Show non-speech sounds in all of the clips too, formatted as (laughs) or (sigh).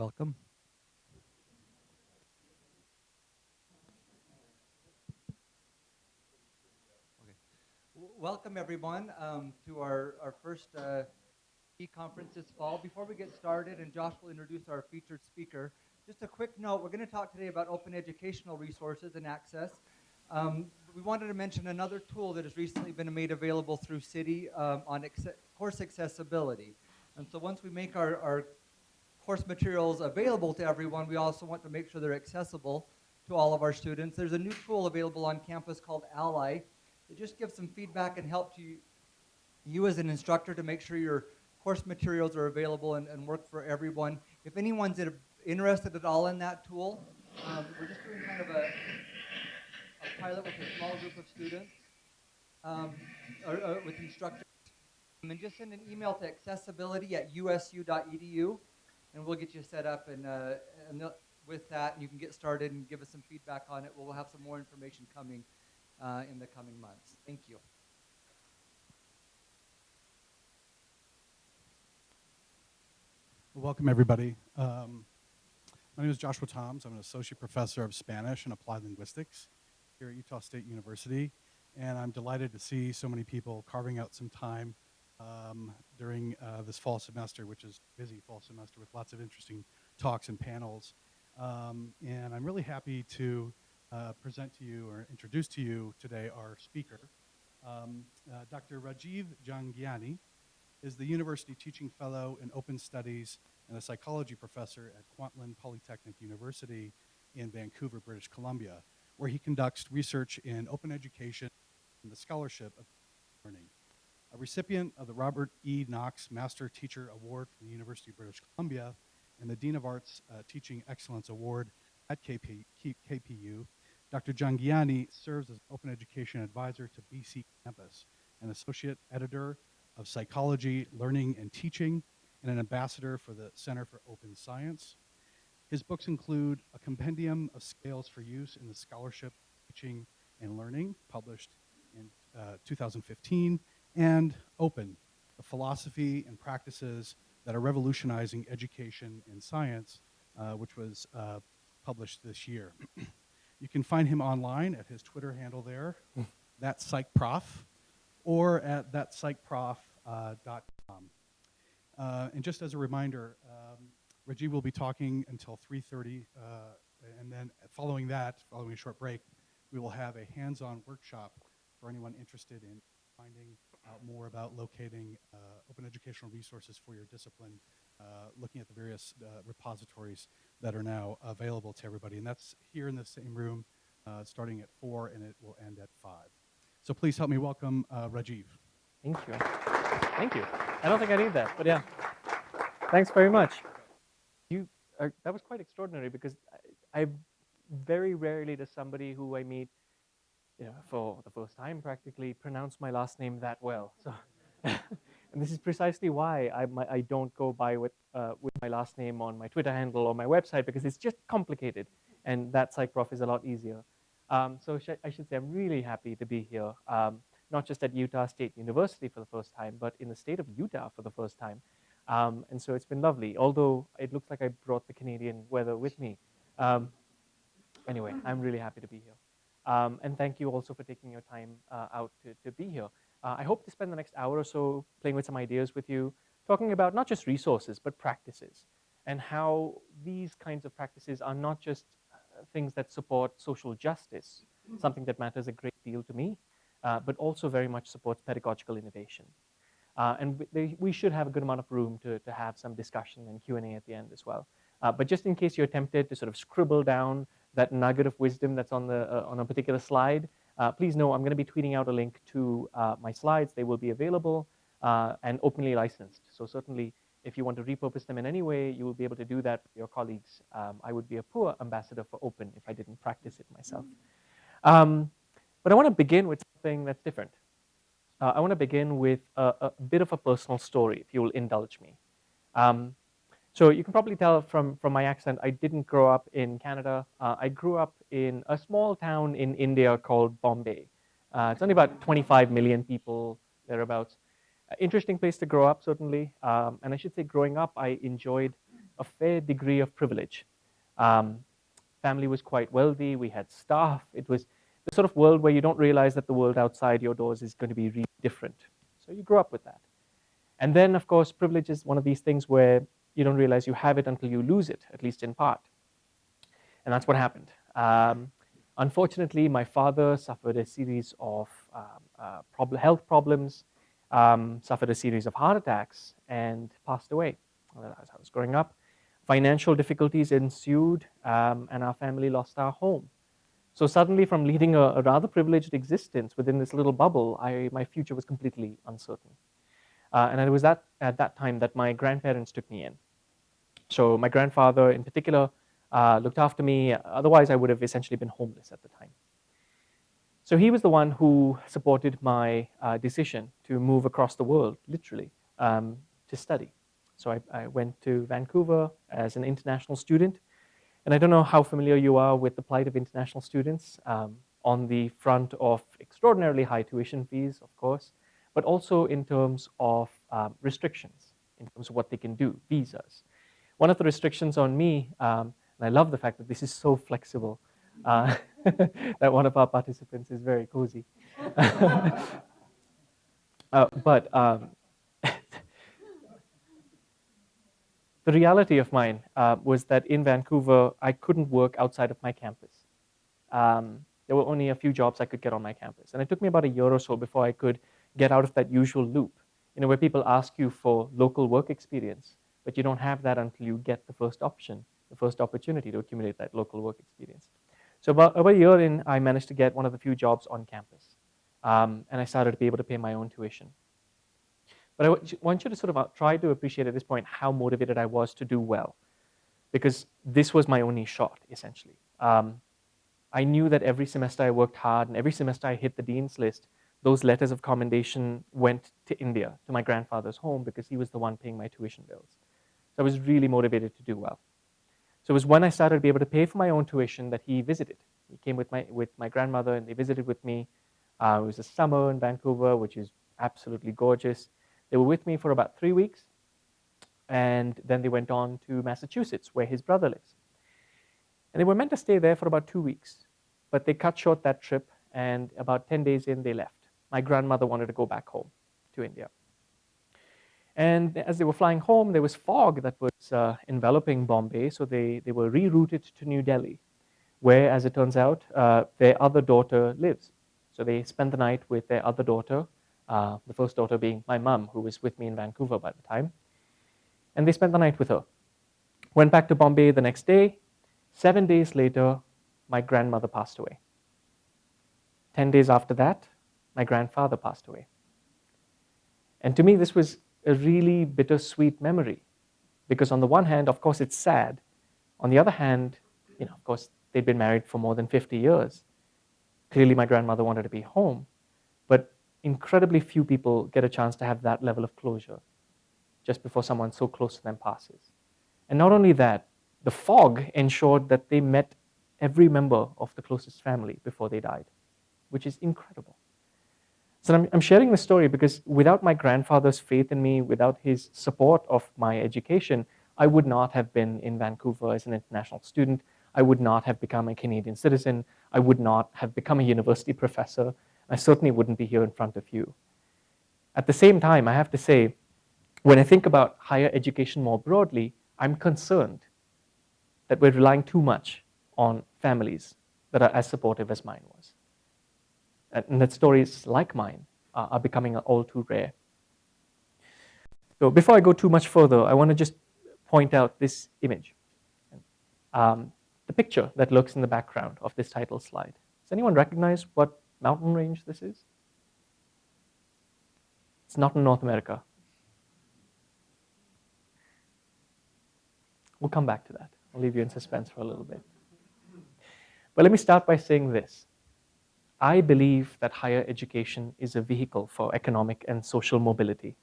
Welcome. Okay. welcome everyone um, to our, our first uh, e-conference this fall. Before we get started, and Josh will introduce our featured speaker, just a quick note, we're going to talk today about open educational resources and access. Um, we wanted to mention another tool that has recently been made available through CIDI um, on course accessibility. And so once we make our, our course materials available to everyone, we also want to make sure they're accessible to all of our students. There's a new tool available on campus called Ally. It just gives some feedback and help to you, you as an instructor to make sure your course materials are available and, and work for everyone. If anyone's interested at all in that tool, um, we're just doing kind of a, a, pilot with a small group of students, um, or, or with instructors. And just send an email to accessibility at usu.edu and we'll get you set up and, uh, and with that, you can get started and give us some feedback on it. We'll have some more information coming uh, in the coming months. Thank you. welcome, everybody. Um, my name is Joshua Thoms. I'm an associate professor of Spanish and applied linguistics here at Utah State University. And I'm delighted to see so many people carving out some time um, during uh, this fall semester, which is busy fall semester with lots of interesting talks and panels. Um, and I'm really happy to uh, present to you or introduce to you today our speaker. Um, uh, Dr. Rajiv Jhangiani is the University Teaching Fellow in Open Studies and a psychology professor at Kwantlen Polytechnic University in Vancouver, British Columbia, where he conducts research in open education and the scholarship of learning a recipient of the Robert E. Knox Master Teacher Award from the University of British Columbia and the Dean of Arts uh, Teaching Excellence Award at KP, KPU, Dr. Jhangiani serves as Open Education Advisor to BC Campus, an Associate Editor of Psychology, Learning, and Teaching, and an Ambassador for the Center for Open Science. His books include A Compendium of Scales for Use in the Scholarship, Teaching, and Learning, published in uh, 2015, and open, the philosophy and practices that are revolutionizing education and science, uh, which was uh, published this year. you can find him online at his Twitter handle there, (laughs) that psychprof, or at thatpsychprof.com. Uh, uh, and just as a reminder, um, Reggie will be talking until 3.30, uh, and then following that, following a short break, we will have a hands-on workshop for anyone interested in finding out more about locating uh, open educational resources for your discipline, uh, looking at the various uh, repositories that are now available to everybody. And that's here in the same room, starting at 4 and it will end at 5. So please help me welcome Rajiv. Thank you. Thank you. I don't think I need that, but yeah. Thanks very much. You are, that was quite extraordinary because I, I very rarely does somebody who I meet for the first time practically pronounce my last name that well. So, (laughs) and this is precisely why I, my, I don't go by with, uh, with my last name on my Twitter handle or my website because it's just complicated and that PsychProf is a lot easier. Um, so sh I should say I'm really happy to be here, um, not just at Utah State University for the first time, but in the state of Utah for the first time. Um, and so it's been lovely, although it looks like I brought the Canadian weather with me. Um, anyway, I'm really happy to be here. Um, and thank you also for taking your time uh, out to, to be here. Uh, I hope to spend the next hour or so playing with some ideas with you, talking about not just resources, but practices, and how these kinds of practices are not just uh, things that support social justice, something that matters a great deal to me, uh, but also very much supports pedagogical innovation. Uh, and they, we should have a good amount of room to, to have some discussion and Q&A at the end as well. Uh, but just in case you're tempted to sort of scribble down that nugget of wisdom that's on, the, uh, on a particular slide, uh, please know I'm going to be tweeting out a link to uh, my slides. They will be available uh, and openly licensed. So certainly, if you want to repurpose them in any way, you will be able to do that with your colleagues. Um, I would be a poor ambassador for open if I didn't practice it myself. Um, but I want to begin with something that's different. Uh, I want to begin with a, a, bit of a personal story, if you will indulge me. Um, so you can probably tell from, from my accent, I didn't grow up in Canada. Uh, I grew up in a small town in India called Bombay. Uh, it's only about 25 million people, thereabouts. Uh, interesting place to grow up, certainly. Um, and I should say growing up, I enjoyed a fair degree of privilege. Um, family was quite wealthy, we had staff. It was the sort of world where you don't realize that the world outside your doors is going to be really different. So you grew up with that. And then, of course, privilege is one of these things where you don't realize you have it until you lose it, at least in part. And that's what happened. Um, unfortunately, my father suffered a series of um, uh, prob health problems, um, suffered a series of heart attacks, and passed away as I was growing up. Financial difficulties ensued, um, and our family lost our home. So suddenly, from leading a, a, rather privileged existence within this little bubble, I, my future was completely uncertain. Uh, and it was that, at that time that my grandparents took me in. So my grandfather in particular uh, looked after me. Otherwise, I would have essentially been homeless at the time. So he was the one who supported my uh, decision to move across the world, literally, um, to study. So I, I, went to Vancouver as an international student. And I don't know how familiar you are with the plight of international students um, on the front of extraordinarily high tuition fees, of course, but also in terms of um, restrictions, in terms of what they can do, visas. One of the restrictions on me, um, and I love the fact that this is so flexible, uh, (laughs) that one of our participants is very cozy. (laughs) uh, but um, (laughs) the reality of mine uh, was that in Vancouver, I couldn't work outside of my campus. Um, there were only a few jobs I could get on my campus. And it took me about a year or so before I could get out of that usual loop, you know, where people ask you for local work experience, but you don't have that until you get the first option, the first opportunity to accumulate that local work experience. So about, about a year in, I managed to get one of the few jobs on campus. Um, and I started to be able to pay my own tuition. But I want you to sort of uh, try to appreciate at this point how motivated I was to do well. Because this was my only shot, essentially. Um, I knew that every semester I worked hard and every semester I hit the dean's list, those letters of commendation went to India, to my grandfather's home, because he was the one paying my tuition bills. So I was really motivated to do well. So it was when I started to be able to pay for my own tuition that he visited. He came with my, with my grandmother and they visited with me. Uh, it was a summer in Vancouver, which is absolutely gorgeous. They were with me for about three weeks. And then they went on to Massachusetts, where his brother lives. And they were meant to stay there for about two weeks. But they cut short that trip, and about 10 days in, they left my grandmother wanted to go back home to India. And as they were flying home, there was fog that was uh, enveloping Bombay, so they, they were rerouted to New Delhi, where, as it turns out, uh, their other daughter lives. So they spent the night with their other daughter, uh, the first daughter being my mum, who was with me in Vancouver by the time. And they spent the night with her. Went back to Bombay the next day. Seven days later, my grandmother passed away. Ten days after that, my grandfather passed away. And to me, this was a really bittersweet memory because on the one hand, of course, it's sad. On the other hand, you know, of course, they'd been married for more than 50 years. Clearly, my grandmother wanted to be home, but incredibly few people get a chance to have that level of closure just before someone so close to them passes. And not only that, the fog ensured that they met every member of the closest family before they died, which is incredible. So I'm, I'm sharing this story because without my grandfather's faith in me, without his support of my education, I would not have been in Vancouver as an international student. I would not have become a Canadian citizen. I would not have become a university professor. I certainly wouldn't be here in front of you. At the same time, I have to say, when I think about higher education more broadly, I'm concerned that we're relying too much on families that are as supportive as mine was and that stories like mine are, are becoming all too rare. So before I go too much further, I want to just point out this image. Um, the picture that looks in the background of this title slide. Does anyone recognize what mountain range this is? It's not in North America. We'll come back to that. I'll leave you in suspense for a little bit. But let me start by saying this. I believe that higher education is a vehicle for economic and social mobility.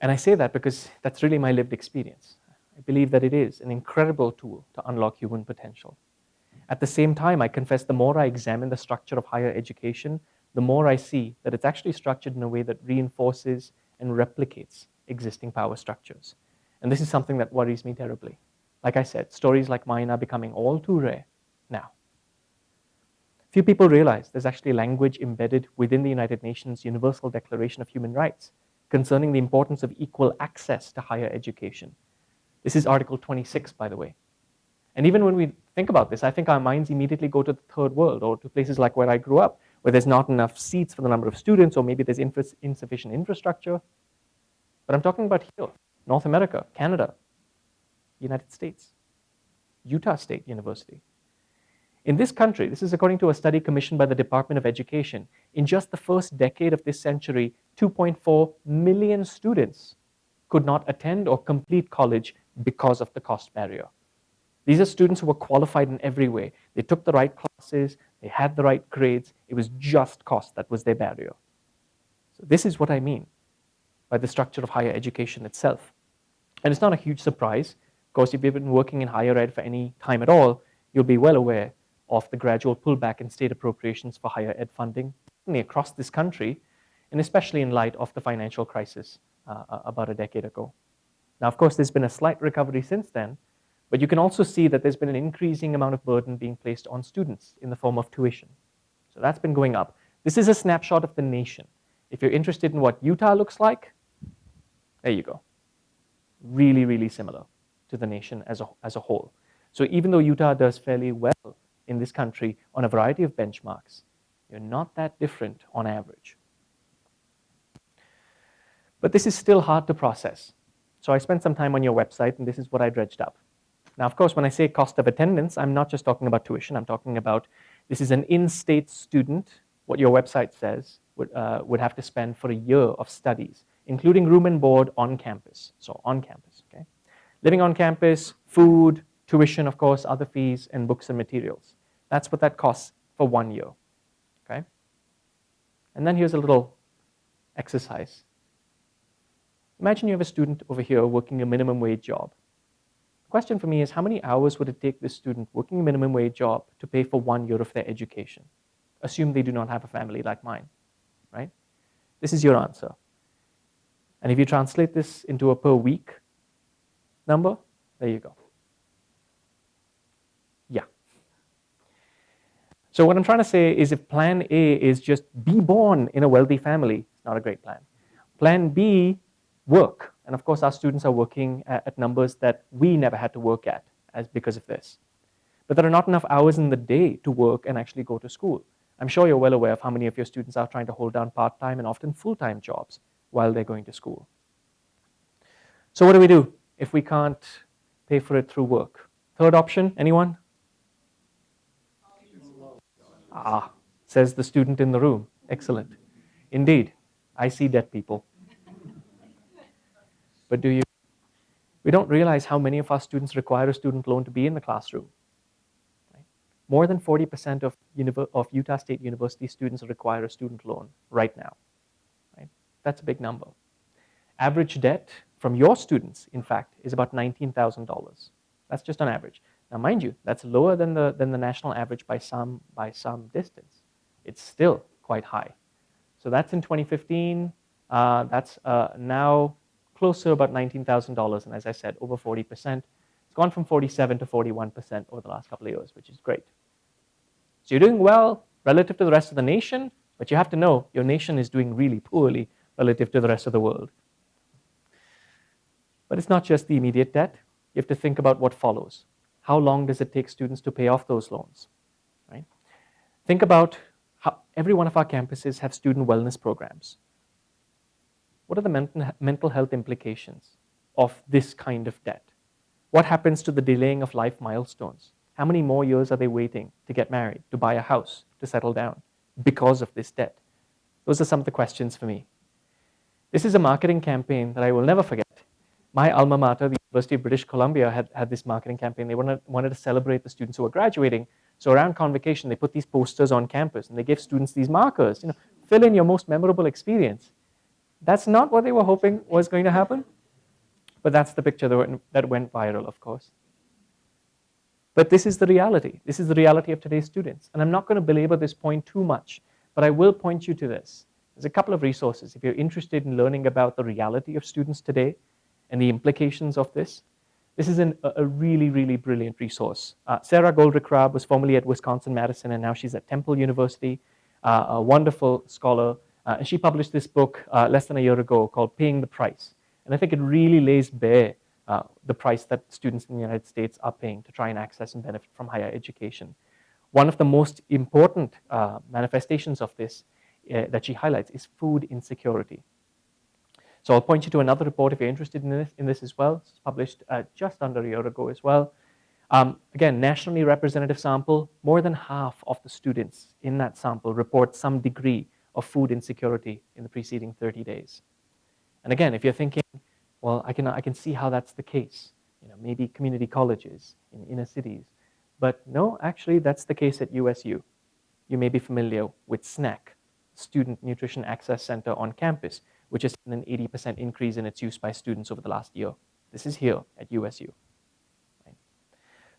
And I say that because that's really my lived experience. I believe that it is an incredible tool to unlock human potential. At the same time, I confess the more I examine the structure of higher education, the more I see that it's actually structured in a way that reinforces and replicates existing power structures. And this is something that worries me terribly. Like I said, stories like mine are becoming all too rare. Few people realize there's actually language embedded within the United Nations Universal Declaration of Human Rights concerning the importance of equal access to higher education. This is Article 26, by the way. And even when we think about this, I think our minds immediately go to the third world or to places like where I grew up, where there's not enough seats for the number of students, or maybe there's insufficient infrastructure. But I'm talking about here, North America, Canada, United States, Utah State University. In this country, this is according to a study commissioned by the Department of Education, in just the first decade of this century, 2.4 million students could not attend or complete college because of the cost barrier. These are students who were qualified in every way. They took the right classes, they had the right grades, it was just cost that was their barrier. So this is what I mean by the structure of higher education itself. And it's not a huge surprise. Of course, if you've been working in higher ed for any time at all, you'll be well aware of the gradual pullback in state appropriations for higher ed funding across this country, and especially in light of the financial crisis uh, about a decade ago. Now, of course, there's been a slight recovery since then, but you can also see that there's been an increasing amount of burden being placed on students in the form of tuition. So that's been going up. This is a snapshot of the nation. If you're interested in what Utah looks like, there you go. Really, really similar to the nation as a, as a whole. So even though Utah does fairly well in this country on a variety of benchmarks. You're not that different on average. But this is still hard to process. So I spent some time on your website, and this is what I dredged up. Now, of course, when I say cost of attendance, I'm not just talking about tuition. I'm talking about this is an in-state student, what your website says, would, uh, would have to spend for a year of studies, including room and board on campus. So on campus, okay? Living on campus, food, tuition, of course, other fees, and books and materials. That's what that costs for one year, okay? And then here's a little exercise. Imagine you have a student over here working a minimum wage job. The question for me is how many hours would it take this student working a minimum wage job to pay for one year of their education? Assume they do not have a family like mine, right? This is your answer. And if you translate this into a per week number, there you go. So what I'm trying to say is if plan A is just be born in a wealthy family, it's not a great plan. Plan B, work. And of course, our students are working at, numbers that we never had to work at as because of this. But there are not enough hours in the day to work and actually go to school. I'm sure you're well aware of how many of your students are trying to hold down part-time and often full-time jobs while they're going to school. So what do we do if we can't pay for it through work? Third option, anyone? Ah, says the student in the room. Excellent. Indeed, I see dead people. But do you? We don't realize how many of our students require a student loan to be in the classroom. Right? More than 40% of, of Utah State University students require a student loan right now. Right? That's a big number. Average debt from your students, in fact, is about $19,000. That's just on average. Now, mind you, that's lower than the, than the national average by some, by some distance. It's still quite high. So that's in 2015. Uh, that's uh, now close to about $19,000. And as I said, over 40%. It's gone from 47 to 41% over the last couple of years, which is great. So you're doing well relative to the rest of the nation, but you have to know your nation is doing really poorly relative to the rest of the world. But it's not just the immediate debt. You have to think about what follows how long does it take students to pay off those loans, right? Think about how every one of our campuses have student wellness programs. What are the mental health implications of this kind of debt? What happens to the delaying of life milestones? How many more years are they waiting to get married, to buy a house, to settle down because of this debt? Those are some of the questions for me. This is a marketing campaign that I will never forget my alma mater, the University of British Columbia, had, had this marketing campaign. They wanted, wanted to celebrate the students who were graduating. So around convocation, they put these posters on campus and they gave students these markers. You know, fill in your most memorable experience. That's not what they were hoping was going to happen. But that's the picture that went, that went viral, of course. But this is the reality. This is the reality of today's students. And I'm not going to belabor this point too much, but I will point you to this. There's a couple of resources. If you're interested in learning about the reality of students today, and the implications of this, this is an, a really, really brilliant resource. Uh, Sara Goldrick-Rab was formerly at Wisconsin-Madison, and now she's at Temple University, uh, a wonderful scholar. Uh, and she published this book uh, less than a year ago called Paying the Price. And I think it really lays bare uh, the price that students in the United States are paying to try and access and benefit from higher education. One of the most important uh, manifestations of this that she highlights is food insecurity. So I'll point you to another report if you're interested in this, in this as well. It's published uh, just under a year ago as well. Um, again, nationally representative sample, more than half of the students in that sample report some degree of food insecurity in the preceding 30 days. And again, if you're thinking, well, I can, I can see how that's the case, you know, maybe community colleges in inner cities. But no, actually, that's the case at USU. You may be familiar with SNAC, Student Nutrition Access Center on campus, which has seen an 80% increase in its use by students over the last year. This is here at USU.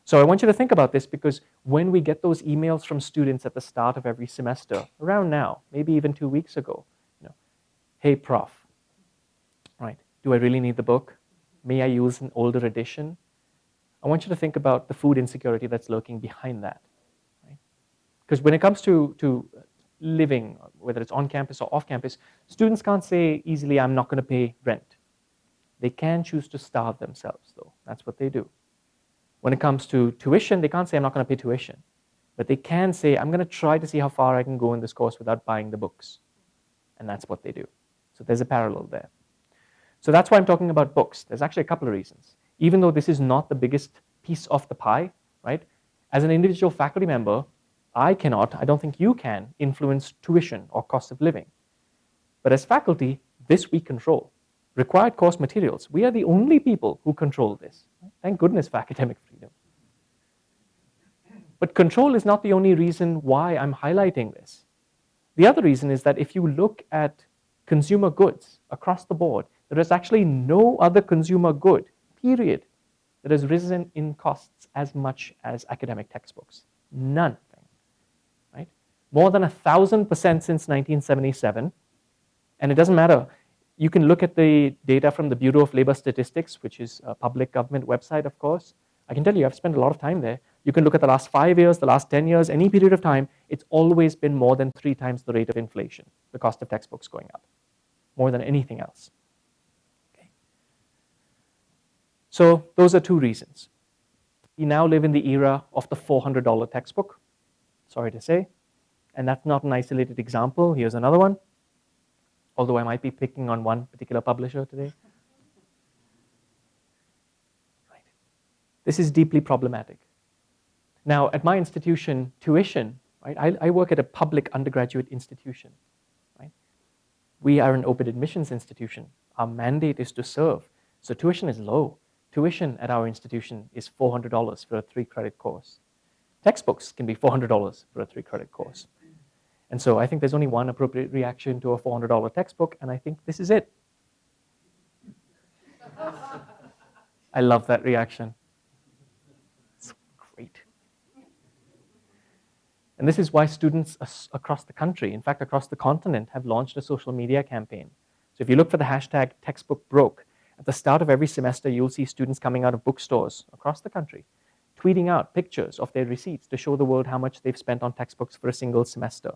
So I want you to think about this because when we get those emails from students at the start of every semester, around now, maybe even two weeks ago, you know, hey prof, right, do I really need the book? May I use an older edition? I want you to think about the food insecurity that's lurking behind that. Because right? when it comes to, to living, whether it's on campus or off campus, students can't say easily, I'm not going to pay rent. They can choose to starve themselves, though. That's what they do. When it comes to tuition, they can't say, I'm not going to pay tuition. But they can say, I'm going to try to see how far I can go in this course without buying the books. And that's what they do. So there's a parallel there. So that's why I'm talking about books. There's actually a couple of reasons. Even though this is not the biggest piece of the pie, right? As an individual faculty member, I cannot, I don't think you can, influence tuition or cost of living. But as faculty, this we control. Required course materials, we are the only people who control this. Thank goodness for (laughs) academic freedom. But control is not the only reason why I'm highlighting this. The other reason is that if you look at consumer goods across the board, there is actually no other consumer good, period, that has risen in costs as much as academic textbooks. None more than a thousand percent since 1977. And it doesn't matter. You can look at the data from the Bureau of Labor Statistics, which is a public government website, of course. I can tell you, I've spent a lot of time there. You can look at the last five years, the last 10 years, any period of time, it's always been more than three times the rate of inflation, the cost of textbooks going up, more than anything else. Okay. So those are two reasons. We now live in the era of the $400 textbook, sorry to say. And that's not an isolated example. Here's another one, although I might be picking on one particular publisher today. Right. This is deeply problematic. Now, at my institution, tuition, right, I, I work at a public undergraduate institution. Right? We are an open admissions institution. Our mandate is to serve. So tuition is low. Tuition at our institution is $400 for a three credit course. Textbooks can be $400 for a three credit course. And so I think there's only one appropriate reaction to a $400 textbook, and I think this is it. I love that reaction. It's great. And this is why students across the country, in fact, across the continent, have launched a social media campaign. So if you look for the hashtag textbook broke, at the start of every semester, you'll see students coming out of bookstores across the country, tweeting out pictures of their receipts to show the world how much they've spent on textbooks for a single semester.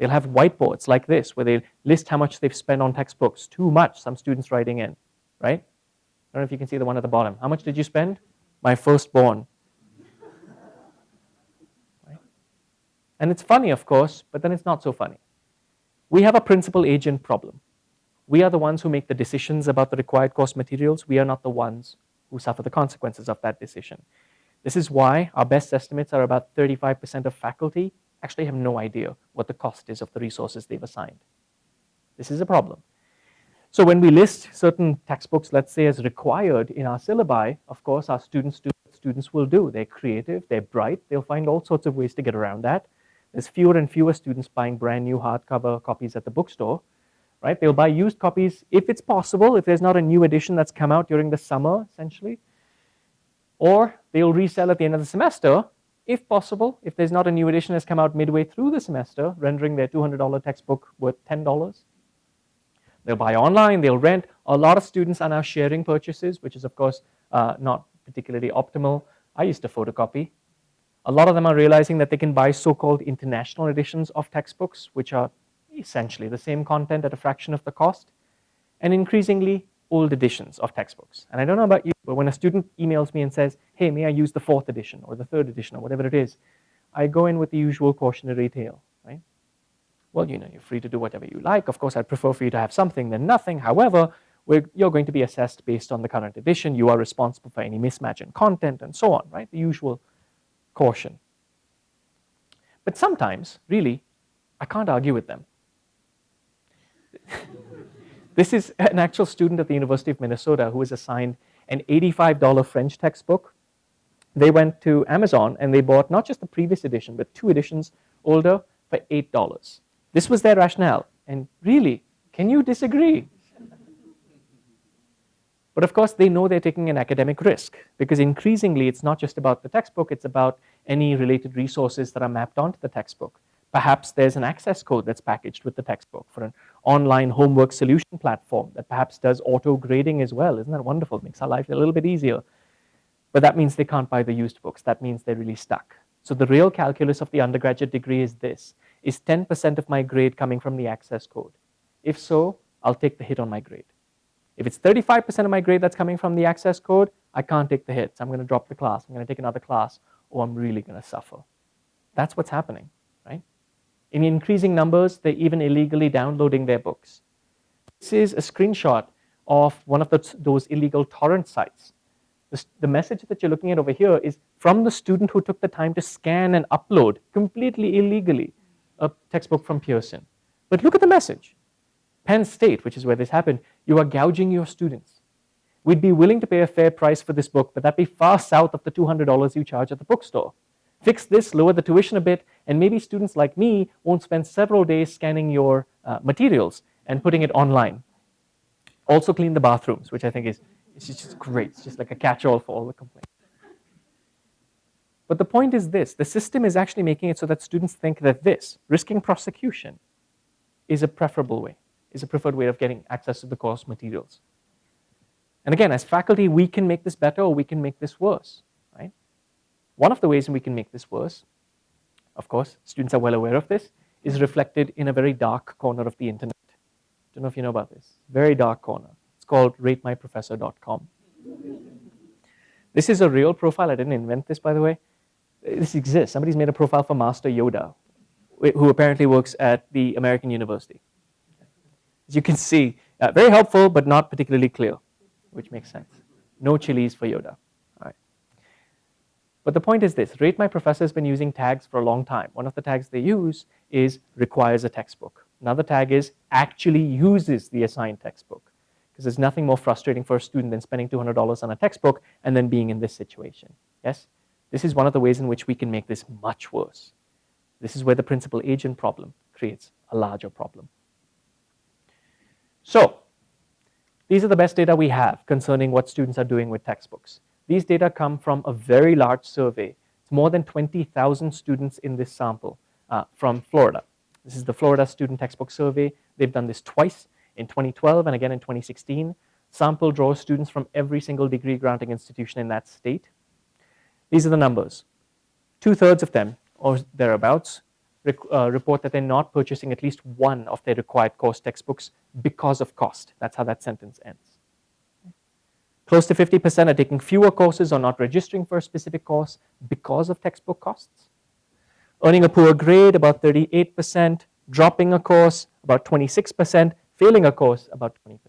They'll have whiteboards like this where they list how much they've spent on textbooks. Too much, some students writing in, right? I don't know if you can see the one at the bottom. How much did you spend? My firstborn. right? And it's funny, of course, but then it's not so funny. We have a principal agent problem. We are the ones who make the decisions about the required course materials. We are not the ones who suffer the consequences of that decision. This is why our best estimates are about 35% of faculty actually have no idea what the cost is of the resources they've assigned. This is a problem. So when we list certain textbooks, let's say as required in our syllabi, of course our students do students will do. They're creative, they're bright, they'll find all sorts of ways to get around that. There's fewer and fewer students buying brand new hardcover copies at the bookstore, right? They'll buy used copies if it's possible, if there's not a new edition that's come out during the summer, essentially. Or they'll resell at the end of the semester if possible, if there's not a new edition that's come out midway through the semester, rendering their $200 textbook worth $10. They'll buy online, they'll rent. A lot of students are now sharing purchases, which is of course uh, not particularly optimal. I used to photocopy. A lot of them are realizing that they can buy so-called international editions of textbooks, which are essentially the same content at a fraction of the cost, and increasingly old editions of textbooks. And I don't know about you, but when a student emails me and says, hey, may I use the fourth edition or the third edition or whatever it is, I go in with the usual cautionary tale, right? Well, you know, you're free to do whatever you like. Of course, I'd prefer for you to have something than nothing. However, you're going to be assessed based on the current edition. You are responsible for any mismatch in content and so on, right? The usual caution. But sometimes, really, I can't argue with them. (laughs) this is an actual student at the University of Minnesota who was assigned an $85 French textbook. They went to Amazon and they bought not just the previous edition, but two editions older for $8. This was their rationale. And really, can you disagree? But of course, they know they're taking an academic risk because increasingly it's not just about the textbook, it's about any related resources that are mapped onto the textbook. Perhaps there's an access code that's packaged with the textbook for an online homework solution platform that perhaps does auto grading as well. Isn't that wonderful? It makes our life a little bit easier. But that means they can't buy the used books. That means they're really stuck. So the real calculus of the undergraduate degree is this. Is 10% of my grade coming from the access code? If so, I'll take the hit on my grade. If it's 35% of my grade that's coming from the access code, I can't take the hits. I'm going to drop the class. I'm going to take another class, or I'm really going to suffer. That's what's happening in increasing numbers, they're even illegally downloading their books. This is a screenshot of one of the, those illegal torrent sites. The, the message that you're looking at over here is from the student who took the time to scan and upload completely illegally a textbook from Pearson. But look at the message. Penn State, which is where this happened, you are gouging your students. We'd be willing to pay a fair price for this book, but that'd be far south of the $200 you charge at the bookstore. Fix this, lower the tuition a bit, and maybe students like me won't spend several days scanning your uh, materials and putting it online. Also clean the bathrooms, which I think is just great. It's just like a catch-all for all the complaints. But the point is this, the system is actually making it so that students think that this, risking prosecution, is a preferable way, is a preferred way of getting access to the course materials. And again, as faculty, we can make this better or we can make this worse. One of the ways we can make this worse, of course, students are well aware of this, is reflected in a very dark corner of the internet. Don't know if you know about this. Very dark corner. It's called ratemyprofessor.com. This is a real profile. I didn't invent this, by the way. This exists. Somebody's made a profile for Master Yoda, who apparently works at the American University. As you can see, uh, very helpful, but not particularly clear, which makes sense. No chilies for Yoda. But the point is this, Rate My Professor has been using tags for a long time. One of the tags they use is requires a textbook. Another tag is actually uses the assigned textbook. Because there's nothing more frustrating for a student than spending $200 on a textbook and then being in this situation. Yes? This is one of the ways in which we can make this much worse. This is where the principal agent problem creates a larger problem. So, these are the best data we have concerning what students are doing with textbooks. These data come from a very large survey. It's more than 20,000 students in this sample uh, from Florida. This is the Florida Student Textbook Survey. They've done this twice in 2012 and again in 2016. Sample draws students from every single degree granting institution in that state. These are the numbers. Two-thirds of them, or thereabouts, uh, report that they're not purchasing at least one of their required course textbooks because of cost. That's how that sentence ends. Close to 50% are taking fewer courses or not registering for a specific course because of textbook costs. Earning a poor grade, about 38%. Dropping a course, about 26%. Failing a course, about 20%.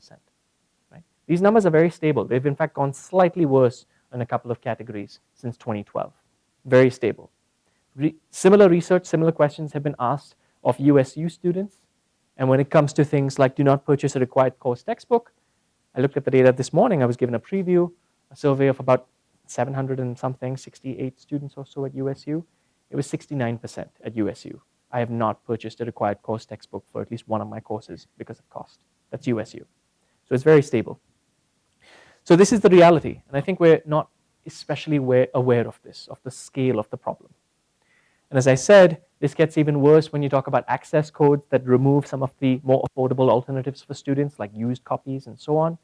Right? These numbers are very stable. They've in fact gone slightly worse in a couple of categories since 2012. Very stable. Re similar research, similar questions have been asked of USU students. And when it comes to things like do not purchase a required course textbook, I looked at the data this morning. I was given a preview, a survey of about 700 and something, 68 students or so at USU. It was 69% at USU. I have not purchased a required course textbook for at least one of my courses because of cost. That's USU. So it's very stable. So this is the reality. And I think we're not especially aware of this, of the scale of the problem. And as I said, This gets even worse when you talk about access codes that remove some of the more affordable alternatives for students, like used copies and so on.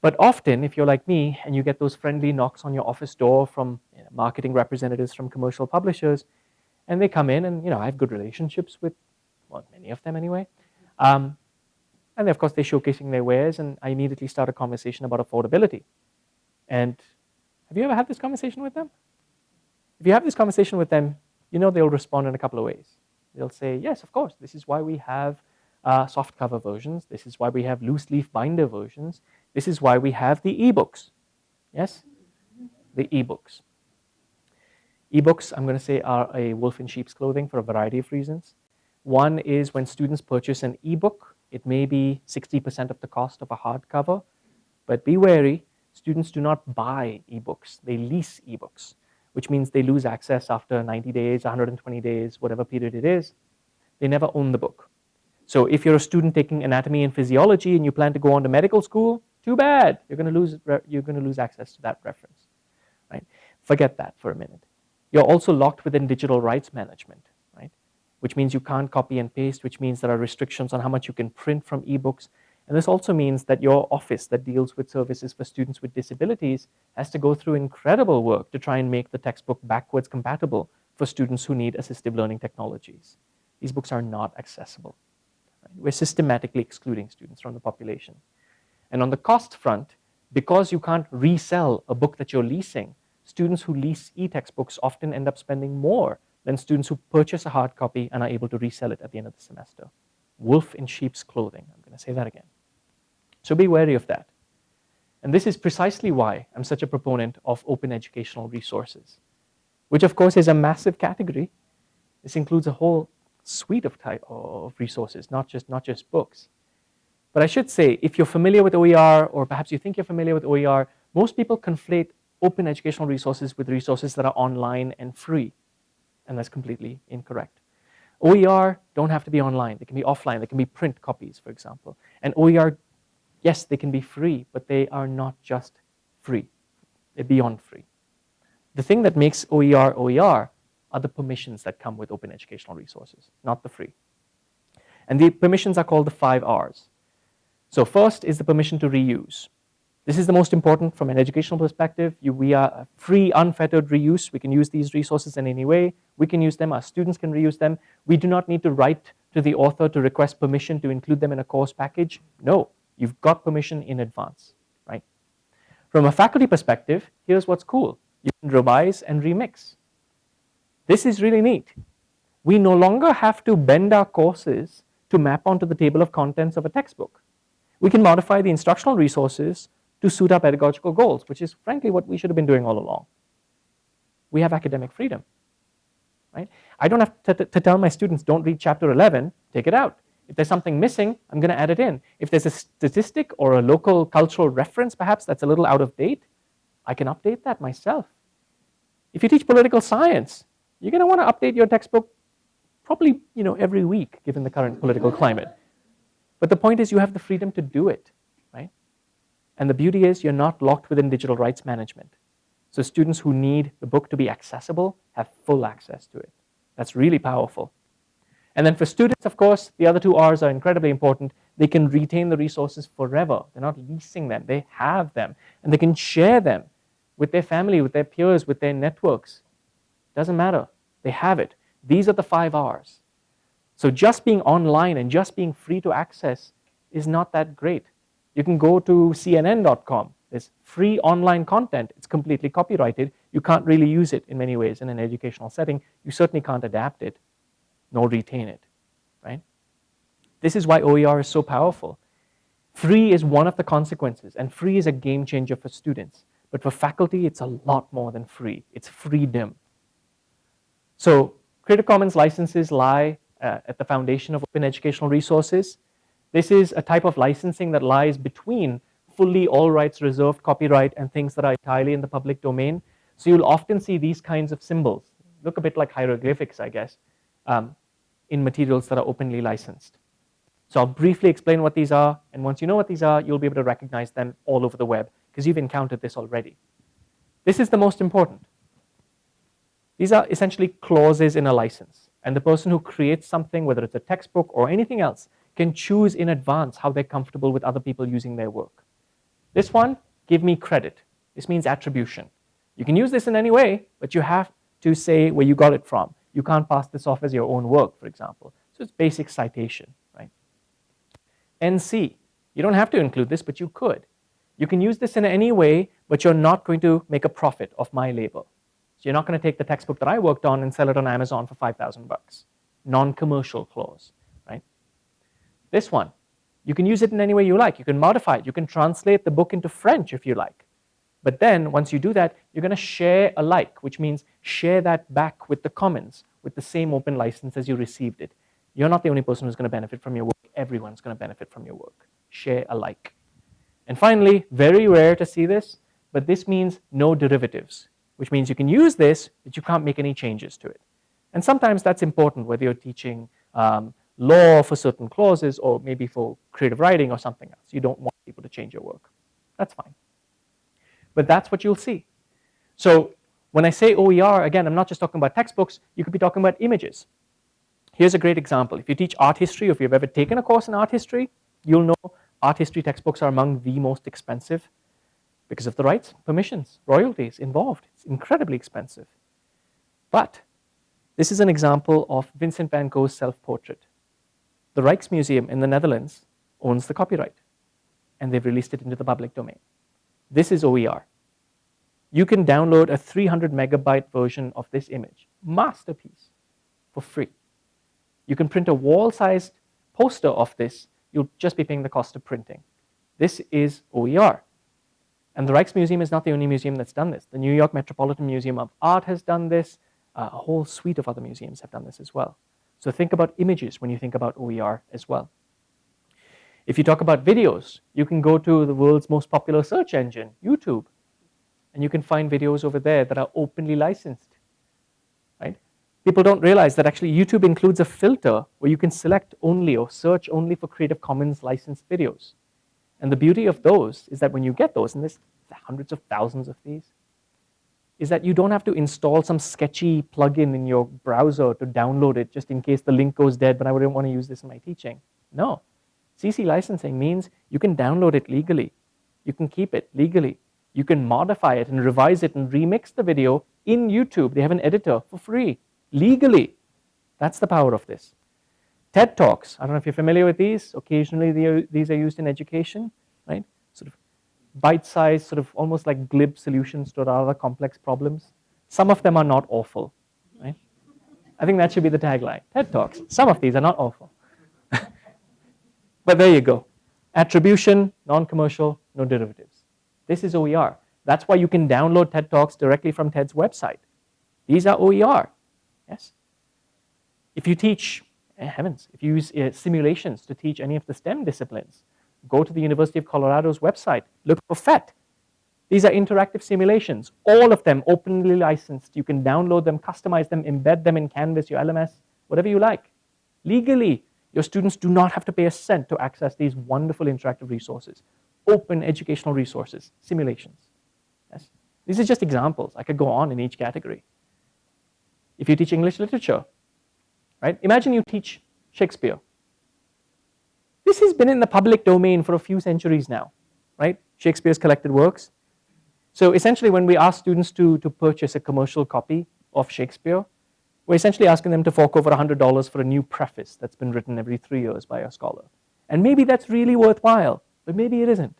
But often, if you're like me and you get those friendly knocks on your office door from you know, marketing representatives from commercial publishers, and they come in and you know I have good relationships with, well, many of them anyway. Um, and of course, they're showcasing their wares, and I immediately start a conversation about affordability. And have you ever had this conversation with them? If you have this conversation with them, you know they'll respond in a couple of ways. They'll say, yes, of course, this is why we have uh, soft cover versions. This is why we have loose leaf binder versions. This is why we have the ebooks. Yes? The ebooks. Ebooks, I'm going to say, are a wolf in sheep's clothing for a variety of reasons. One is when students purchase an ebook, it may be 60% of the cost of a hardcover, but be wary, students do not buy ebooks, they lease ebooks, which means they lose access after 90 days, 120 days, whatever period it is. They never own the book. So if you're a student taking anatomy and physiology and you plan to go on to medical school, too bad, you're going to lose, you're going to lose access to that reference. Right? Forget that for a minute. You're also locked within digital rights management, right? Which means you can't copy and paste, which means there are restrictions on how much you can print from ebooks. And this also means that your office that deals with services for students with disabilities has to go through incredible work to try and make the textbook backwards compatible for students who need assistive learning technologies. These books are not accessible. We're systematically excluding students from the population. And on the cost front, because you can't resell a book that you're leasing, students who lease e-textbooks often end up spending more than students who purchase a hard copy and are able to resell it at the end of the semester. Wolf in sheep's clothing, I'm gonna say that again. So be wary of that. And this is precisely why I'm such a proponent of open educational resources, which of course is a massive category. This includes a whole suite of type of resources, not just, not just books. But I should say, if you're familiar with OER, or perhaps you think you're familiar with OER, most people conflate open educational resources with resources that are online and free. And that's completely incorrect. OER don't have to be online. They can be offline. They can be print copies, for example. And OER, yes, they can be free, but they are not just free. They're beyond free. The thing that makes OER OER are the permissions that come with open educational resources, not the free. And the permissions are called the five R's. So first is the permission to reuse. This is the most important from an educational perspective. You, we are free, unfettered reuse. We can use these resources in any way. We can use them, our students can reuse them. We do not need to write to the author to request permission to include them in a course package. No, you've got permission in advance, right? From a faculty perspective, here's what's cool. You can revise and remix. This is really neat. We no longer have to bend our courses to map onto the table of contents of a textbook. We can modify the instructional resources to suit our pedagogical goals, which is frankly what we should have been doing all along. We have academic freedom, right? I don't have to, to tell my students, don't read chapter 11, take it out. If there's something missing, I'm going to add it in. If there's a statistic or a local cultural reference, perhaps, that's a little out of date, I can update that myself. If you teach political science, you're going to want to update your textbook probably you know, every week, given the current political climate. But the point is you have the freedom to do it. Right? And the beauty is you're not locked within digital rights management. So students who need the book to be accessible have full access to it. That's really powerful. And then for students, of course, the other two R's are incredibly important. They can retain the resources forever. They're not leasing them, they have them. And they can share them with their family, with their peers, with their networks. Doesn't matter, they have it. These are the five R's. So just being online and just being free to access is not that great. You can go to CNN.com. There's free online content. It's completely copyrighted. You can't really use it in many ways in an educational setting. You certainly can't adapt it nor retain it, right? This is why OER is so powerful. Free is one of the consequences, and free is a game changer for students. But for faculty, it's a lot more than free. It's freedom. So Creative Commons licenses lie uh, at the foundation of open educational resources. This is a type of licensing that lies between fully all rights reserved copyright and things that are entirely in the public domain. So you'll often see these kinds of symbols, look a bit like hieroglyphics, I guess, um, in materials that are openly licensed. So I'll briefly explain what these are, and once you know what these are, you'll be able to recognize them all over the web, because you've encountered this already. This is the most important. These are essentially clauses in a license. And the person who creates something, whether it's a textbook or anything else, can choose in advance how they're comfortable with other people using their work. This one, give me credit. This means attribution. You can use this in any way, but you have to say where you got it from. You can't pass this off as your own work, for example. So it's basic citation, right? NC, you don't have to include this, but you could. You can use this in any way, but you're not going to make a profit of my label. So you're not going to take the textbook that I worked on and sell it on Amazon for 5,000 bucks. Non-commercial clause, right? This one, you can use it in any way you like. You can modify it. You can translate the book into French if you like. But then once you do that, you're going to share alike, which means share that back with the commons with the same open license as you received it. You're not the only person who's going to benefit from your work. Everyone's going to benefit from your work. Share alike. And finally, very rare to see this, but this means no derivatives, which means you can use this, but you can't make any changes to it. And sometimes that's important, whether you're teaching um, law for certain clauses or maybe for creative writing or something else. You don't want people to change your work. That's fine. But that's what you'll see. So when I say OER, again, I'm not just talking about textbooks, you could be talking about images. Here's a great example. If you teach art history, or if you've ever taken a course in art history, you'll know art history textbooks are among the most expensive because of the rights, permissions, royalties involved. It's incredibly expensive. But this is an example of Vincent van Gogh's self-portrait. The Rijksmuseum in the Netherlands owns the copyright, and they've released it into the public domain. This is OER. You can download a 300 megabyte version of this image, masterpiece, for free. You can print a wall-sized poster of this you'll just be paying the cost of printing. This is OER. And the Rijksmuseum is not the only museum that's done this. The New York Metropolitan Museum of Art has done this. Uh, a whole suite of other museums have done this as well. So think about images when you think about OER as well. If you talk about videos, you can go to the world's most popular search engine, YouTube, and you can find videos over there that are openly licensed right? people don't realize that actually YouTube includes a filter where you can select only or search only for Creative Commons licensed videos. And the beauty of those is that when you get those, and there's hundreds of thousands of these, is that you don't have to install some sketchy plugin in your browser to download it just in case the link goes dead, but I wouldn't want to use this in my teaching. No. CC licensing means you can download it legally. You can keep it legally. You can modify it and revise it and remix the video in YouTube. They have an editor for free legally. That's the power of this. TED Talks, I don't know if you're familiar with these. Occasionally these are used in education, right? Sort of bite-sized, sort of almost like glib solutions to rather complex problems. Some of them are not awful, right? I think that should be the tagline. TED Talks, some of these are not awful. But there you go. Attribution, non-commercial, no derivatives. This is OER. That's why you can download TED Talks directly from TED's website. These are OER. Yes? If you teach, eh, heavens, if you use uh, simulations to teach any of the STEM disciplines, go to the University of Colorado's website, look for PhET. These are interactive simulations, all of them openly licensed. You can download them, customize them, embed them in Canvas, your LMS, whatever you like. Legally, your students do not have to pay a cent to access these wonderful interactive resources, open educational resources, simulations. Yes? These are just examples. I could go on in each category if you teach English literature, right? Imagine you teach Shakespeare. This has been in the public domain for a few centuries now, right? Shakespeare's collected works. So essentially when we ask students to, to purchase a commercial copy of Shakespeare, we're essentially asking them to fork over $100 for a new preface that's been written every three years by a scholar. And maybe that's really worthwhile, but maybe it isn't.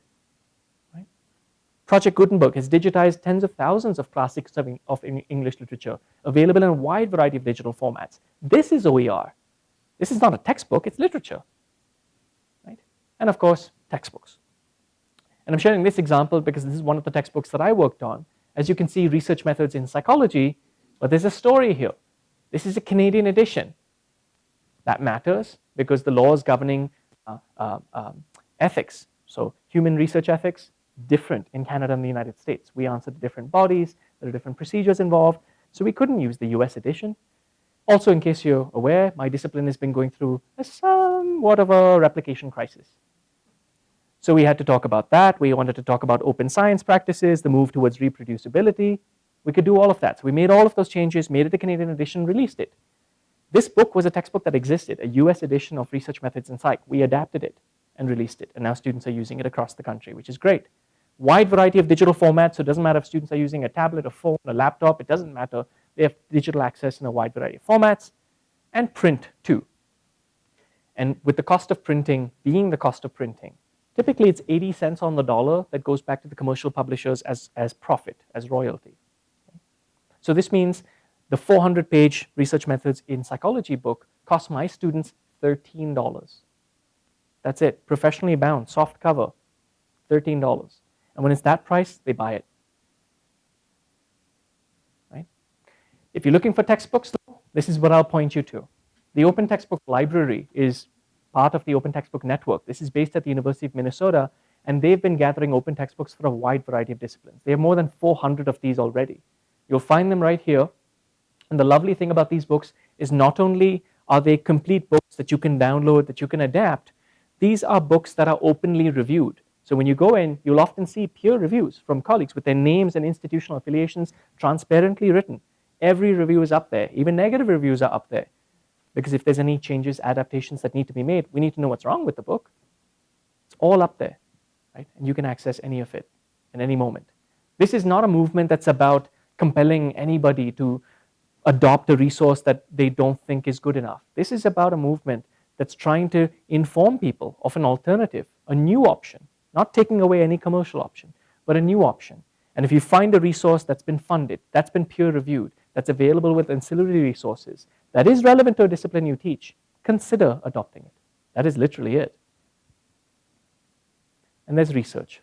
Project Gutenberg has digitized tens of thousands of classics of, of English literature, available in a wide variety of digital formats. This is OER. This is not a textbook, it's literature. Right? And of course, textbooks. And I'm sharing this example because this is one of the textbooks that I worked on. As you can see, research methods in psychology, but there's a story here. This is a Canadian edition. That matters because the laws governing uh, uh, um, ethics, so human research ethics, different in Canada and the United States. We answer to different bodies, there are different procedures involved, so we couldn't use the US edition. Also, in case you're aware, my discipline has been going through a somewhat of a replication crisis. So we had to talk about that. We wanted to talk about open science practices, the move towards reproducibility. We could do all of that. So we made all of those changes, made it a Canadian edition, released it. This book was a textbook that existed, a US edition of Research Methods in Psych. We adapted it and released it, and now students are using it across the country, which is great. Wide variety of digital formats, so it doesn't matter if students are using a tablet, a phone, a laptop, it doesn't matter. They have digital access in a wide variety of formats, and print too. And with the cost of printing being the cost of printing, typically it's 80 cents on the dollar that goes back to the commercial publishers as, as profit, as royalty. So this means the 400 page research methods in psychology book cost my students $13. That's it, professionally bound, soft cover, $13. And when it's that price, they buy it. Right? If you're looking for textbooks, though, this is what I'll point you to. The Open Textbook Library is part of the Open Textbook Network. This is based at the University of Minnesota, and they've been gathering open textbooks for a wide variety of disciplines. They have more than 400 of these already. You'll find them right here. And the lovely thing about these books is not only are they complete books that you can download, that you can adapt, these are books that are openly reviewed. So when you go in, you'll often see peer reviews from colleagues with their names and institutional affiliations transparently written. Every review is up there. Even negative reviews are up there. Because if there's any changes, adaptations that need to be made, we need to know what's wrong with the book. It's all up there, right? And you can access any of it in any moment. This is not a movement that's about compelling anybody to adopt a resource that they don't think is good enough. This is about a movement that's trying to inform people of an alternative, a new option, not taking away any commercial option, but a new option. And if you find a resource that's been funded, that's been peer reviewed, that's available with ancillary resources, that is relevant to a discipline you teach, consider adopting it. That is literally it. And there's research.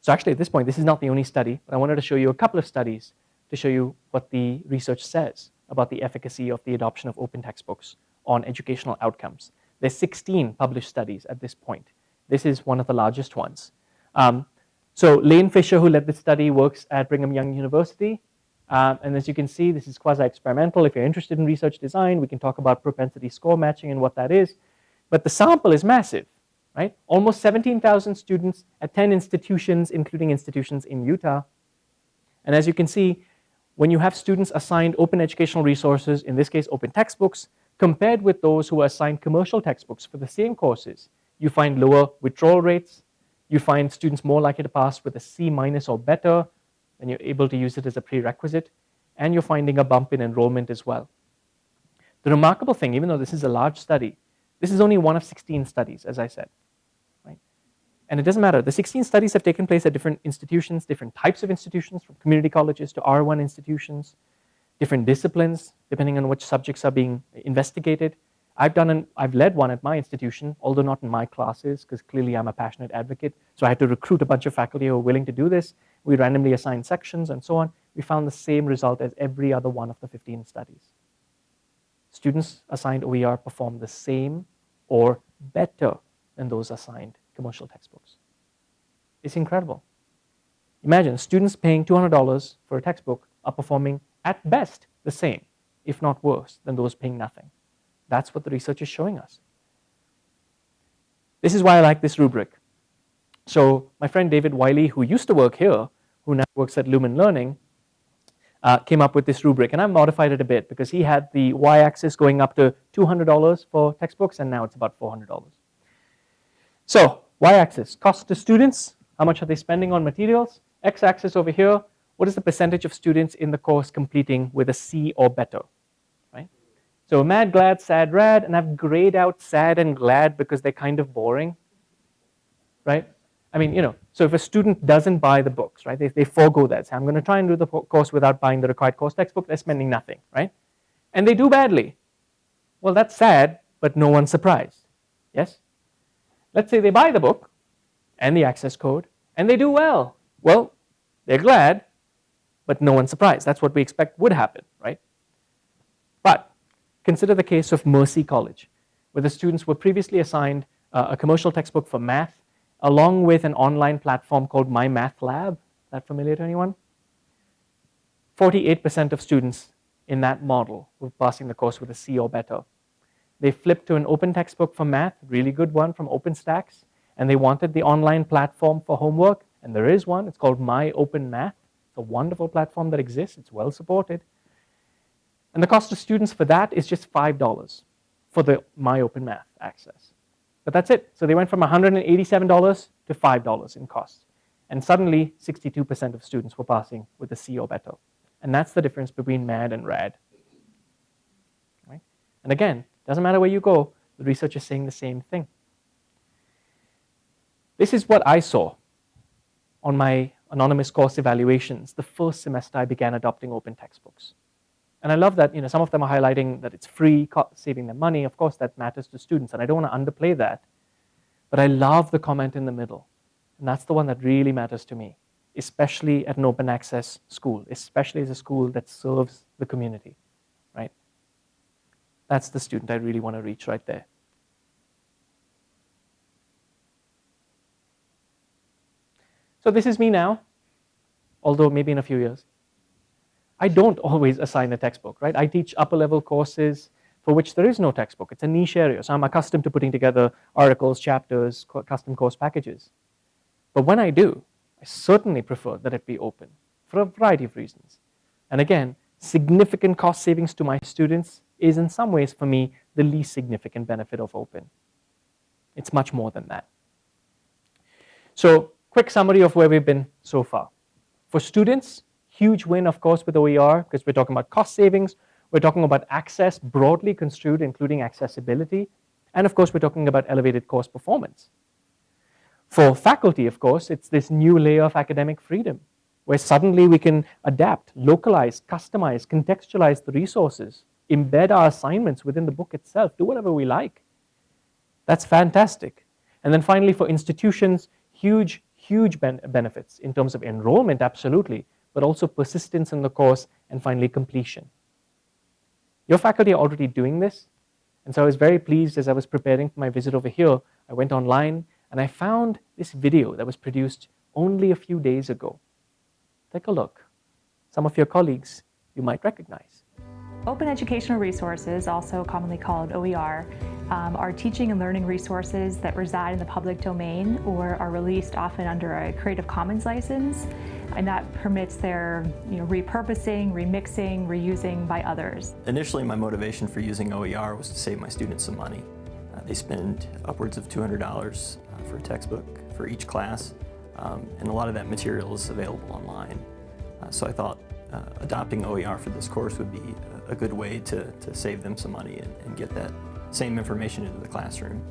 So actually at this point, this is not the only study, but I wanted to show you a couple of studies to show you what the research says about the efficacy of the adoption of open textbooks on educational outcomes. There's 16 published studies at this point. This is one of the largest ones. Um, so Lane Fischer, who led this study, works at Brigham Young University. Um, and as you can see, this is quasi-experimental. If you're interested in research design, we can talk about propensity score matching and what that is. But the sample is massive, right? Almost 17,000 students at 10 institutions, including institutions in Utah. And as you can see, when you have students assigned open educational resources, in this case open textbooks, compared with those who are assigned commercial textbooks for the same courses, you find lower withdrawal rates, you find students more likely to pass with a C minus or better, and you're able to use it as a prerequisite, and you're finding a bump in enrollment as well. The remarkable thing, even though this is a large study, this is only one of 16 studies, as I said. Right? And it doesn't matter. The 16 studies have taken place at different institutions, different types of institutions, from community colleges to R1 institutions, different disciplines, depending on which subjects are being investigated. I've done an, I've led one at my institution, although not in my classes, because clearly I'm a passionate advocate. So I had to recruit a bunch of faculty who were willing to do this. We randomly assigned sections and so on. We found the same result as every other one of the 15 studies. Students assigned OER perform the same or better than those assigned commercial textbooks. It's incredible. Imagine students paying $200 for a textbook are performing at best the same, if not worse, than those paying nothing. That's what the research is showing us. This is why I like this rubric. So my friend David Wiley, who used to work here, who now works at Lumen Learning, uh, came up with this rubric. And I modified it a bit because he had the y-axis going up to $200 for textbooks, and now it's about $400. So y-axis, cost to students, how much are they spending on materials? X-axis over here, what is the percentage of students in the course completing with a C or better? Right? So mad, glad, sad, rad, and I've grayed out sad and glad because they're kind of boring. Right? I mean, you know, so if a student doesn't buy the books, right, they, they forego that, say, I'm going to try and do the course without buying the required course textbook, they're spending nothing, right? And they do badly. Well, that's sad, but no one's surprised, yes? Let's say they buy the book and the access code, and they do well. Well, they're glad, but no one's surprised. That's what we expect would happen, right? But consider the case of Mercy College, where the students were previously assigned uh, a commercial textbook for math along with an online platform called My Math Lab. That familiar to anyone? 48% of students in that model were passing the course with a C or better. They flipped to an open textbook for math, really good one from OpenStax, and they wanted the online platform for homework, and there is one, it's called My Open Math. It's a wonderful platform that exists, it's well supported. And the cost to students for that is just $5 for the My Open Math access. But that's it. So they went from $187 to $5 in costs. And suddenly, 62% of students were passing with a C or better. And that's the difference between MAD and RAD. Right? And again, doesn't matter where you go, the research is saying the same thing. This is what I saw on my anonymous course evaluations the first semester I began adopting open textbooks. And I love that you know, some of them are highlighting that it's free, saving them money. Of course, that matters to students, and I don't want to underplay that. But I love the comment in the middle, and that's the one that really matters to me, especially at an open access school, especially as a school that serves the community, right? That's the student I really want to reach right there. So this is me now, although maybe in a few years. I don't always assign a textbook, right? I teach upper level courses for which there is no textbook. It's a niche area, so I'm accustomed to putting together articles, chapters, custom course packages. But when I do, I certainly prefer that it be open for a variety of reasons. And again, significant cost savings to my students is in some ways for me the least significant benefit of open. It's much more than that. So quick summary of where we've been so far. For students, huge win, of course, with OER, because we're talking about cost savings, we're talking about access broadly construed, including accessibility, and of course, we're talking about elevated course performance. For faculty, of course, it's this new layer of academic freedom, where suddenly we can adapt, localize, customize, contextualize the resources, embed our assignments within the book itself, do whatever we like. That's fantastic. And then finally, for institutions, huge huge ben benefits in terms of enrollment, absolutely, but also persistence in the course and finally completion. Your faculty are already doing this, and so I was very pleased as I was preparing for my visit over here, I went online and I found this video that was produced only a few days ago. Take a look. Some of your colleagues you might recognize. Open Educational Resources, also commonly called OER, um, are teaching and learning resources that reside in the public domain or are released often under a Creative Commons license, and that permits their you know, repurposing, remixing, reusing by others. Initially, my motivation for using OER was to save my students some money. Uh, they spend upwards of $200 uh, for a textbook for each class, um, and a lot of that material is available online. Uh, so I thought uh, adopting OER for this course would be a good way to, to save them some money and, and get that same information into the classroom.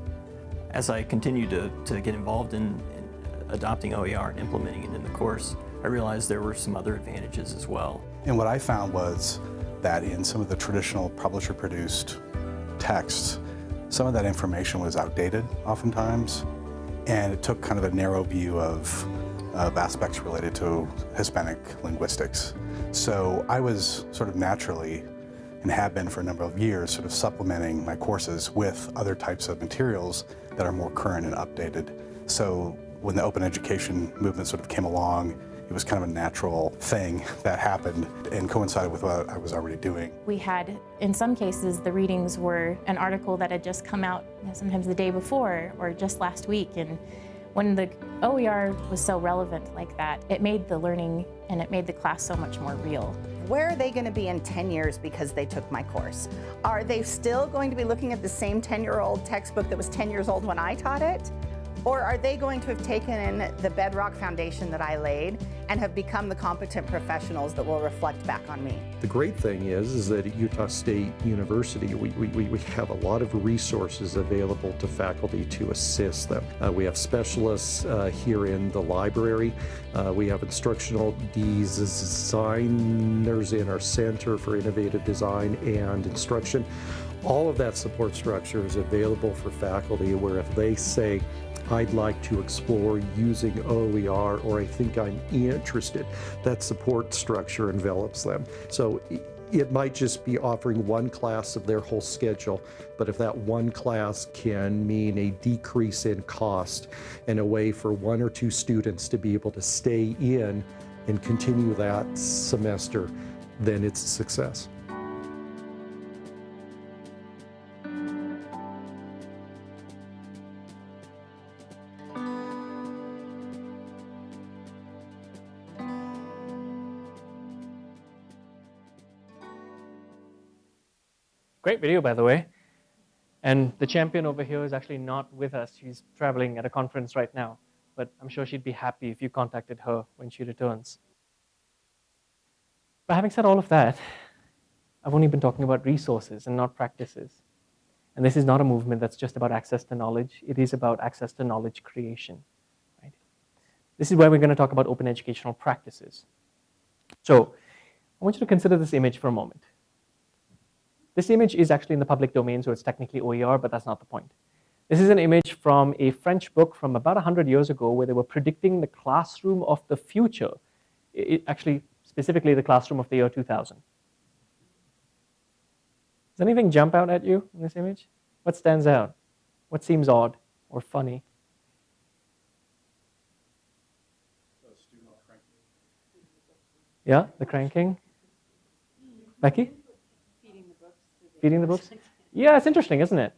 As I continued to, to get involved in, in adopting OER and implementing it in the course, I realized there were some other advantages as well. And what I found was that in some of the traditional publisher-produced texts, some of that information was outdated oftentimes, and it took kind of a narrow view of, of aspects related to Hispanic linguistics. So I was sort of naturally and have been for a number of years, sort of supplementing my courses with other types of materials that are more current and updated. So when the open education movement sort of came along, it was kind of a natural thing that happened and coincided with what I was already doing. We had, in some cases, the readings were an article that had just come out you know, sometimes the day before or just last week. And when the OER was so relevant like that, it made the learning and it made the class so much more real. Where are they going to be in 10 years because they took my course? Are they still going to be looking at the same 10-year-old textbook that was 10 years old when I taught it? Or are they going to have taken in the bedrock foundation that I laid and have become the competent professionals that will reflect back on me? The great thing is, is that at Utah State University, we, we, we have a lot of resources available to faculty to assist them. Uh, we have specialists uh, here in the library. Uh, we have instructional designers in our Center for Innovative Design and Instruction. All of that support structure is available for faculty where if they say, I'd like to explore using OER or I think I'm interested, that support structure envelops them. So it might just be offering one class of their whole schedule, but if that one class can mean a decrease in cost and a way for one or two students to be able to stay in and continue that semester, then it's a success. Great video, by the way. And the champion over here is actually not with us. She's traveling at a conference right now. But I'm sure she'd be happy if you contacted her when she returns. But having said all of that, I've only been talking about resources and not practices. And this is not a movement that's just about access to knowledge. It is about access to knowledge creation. Right? This is where we're going to talk about open educational practices. So I want you to consider this image for a moment. This image is actually in the public domain, so it's technically OER, but that's not the point. This is an image from a French book from about 100 years ago where they were predicting the classroom of the future, it, actually specifically the classroom of the year 2000. Does anything jump out at you in this image? What stands out? What seems odd or funny? Yeah, the cranking. Becky? Feeding the books. Yeah, it's interesting, isn't it?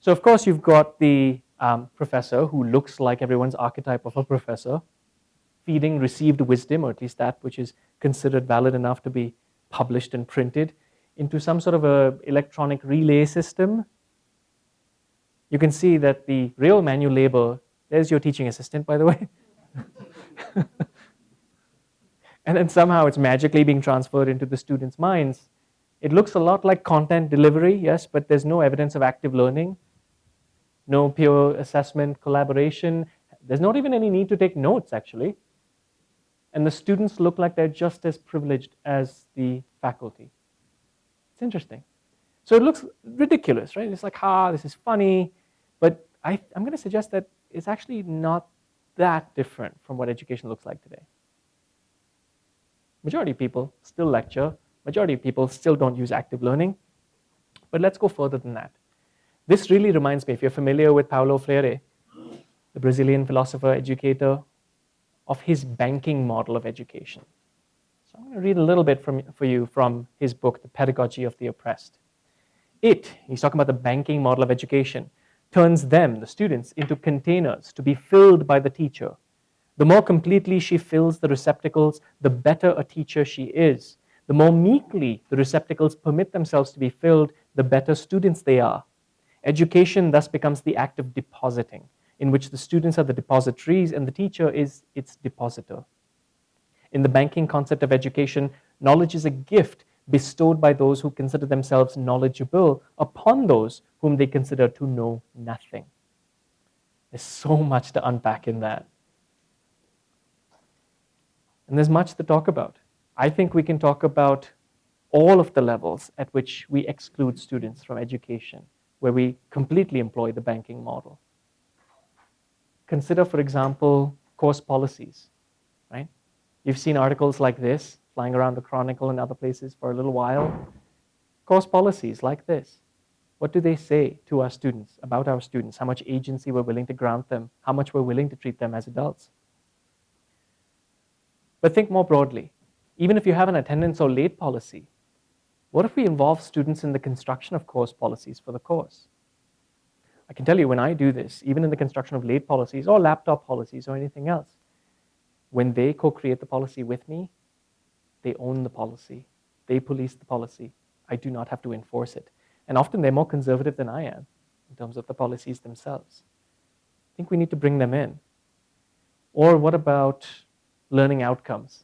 So of course you've got the um, professor who looks like everyone's archetype of a professor, feeding received wisdom, or at least that which is considered valid enough to be published and printed, into some sort of a electronic relay system. You can see that the real manual labor, there's your teaching assistant, by the way. (laughs) and then somehow it's magically being transferred into the students' minds it looks a lot like content delivery, yes, but there's no evidence of active learning, no peer assessment, collaboration. There's not even any need to take notes, actually. And the students look like they're just as privileged as the faculty. It's interesting. So it looks ridiculous, right? It's like, ah, this is funny. But I, I'm going to suggest that it's actually not that different from what education looks like today. Majority of people still lecture, Majority of people still don't use active learning. But let's go further than that. This really reminds me, if you're familiar with Paulo Freire, the Brazilian philosopher, educator, of his banking model of education. So I'm going to read a little bit from, for you from his book, The Pedagogy of the Oppressed. It, he's talking about the banking model of education, turns them, the students, into containers to be filled by the teacher. The more completely she fills the receptacles, the better a teacher she is. The more meekly the receptacles permit themselves to be filled, the better students they are. Education thus becomes the act of depositing, in which the students are the depositories and the teacher is its depositor. In the banking concept of education, knowledge is a gift bestowed by those who consider themselves knowledgeable upon those whom they consider to know nothing. There's so much to unpack in that. And there's much to talk about. I think we can talk about all of the levels at which we exclude students from education, where we completely employ the banking model. Consider, for example, course policies, right? You've seen articles like this flying around the Chronicle and other places for a little while. Course policies like this. What do they say to our students, about our students, how much agency we're willing to grant them, how much we're willing to treat them as adults? But think more broadly even if you have an attendance or late policy, what if we involve students in the construction of course policies for the course? I can tell you when I do this, even in the construction of late policies or laptop policies or anything else, when they co-create the policy with me, they own the policy. They police the policy. I do not have to enforce it. And often they're more conservative than I am in terms of the policies themselves. I think we need to bring them in. Or what about learning outcomes?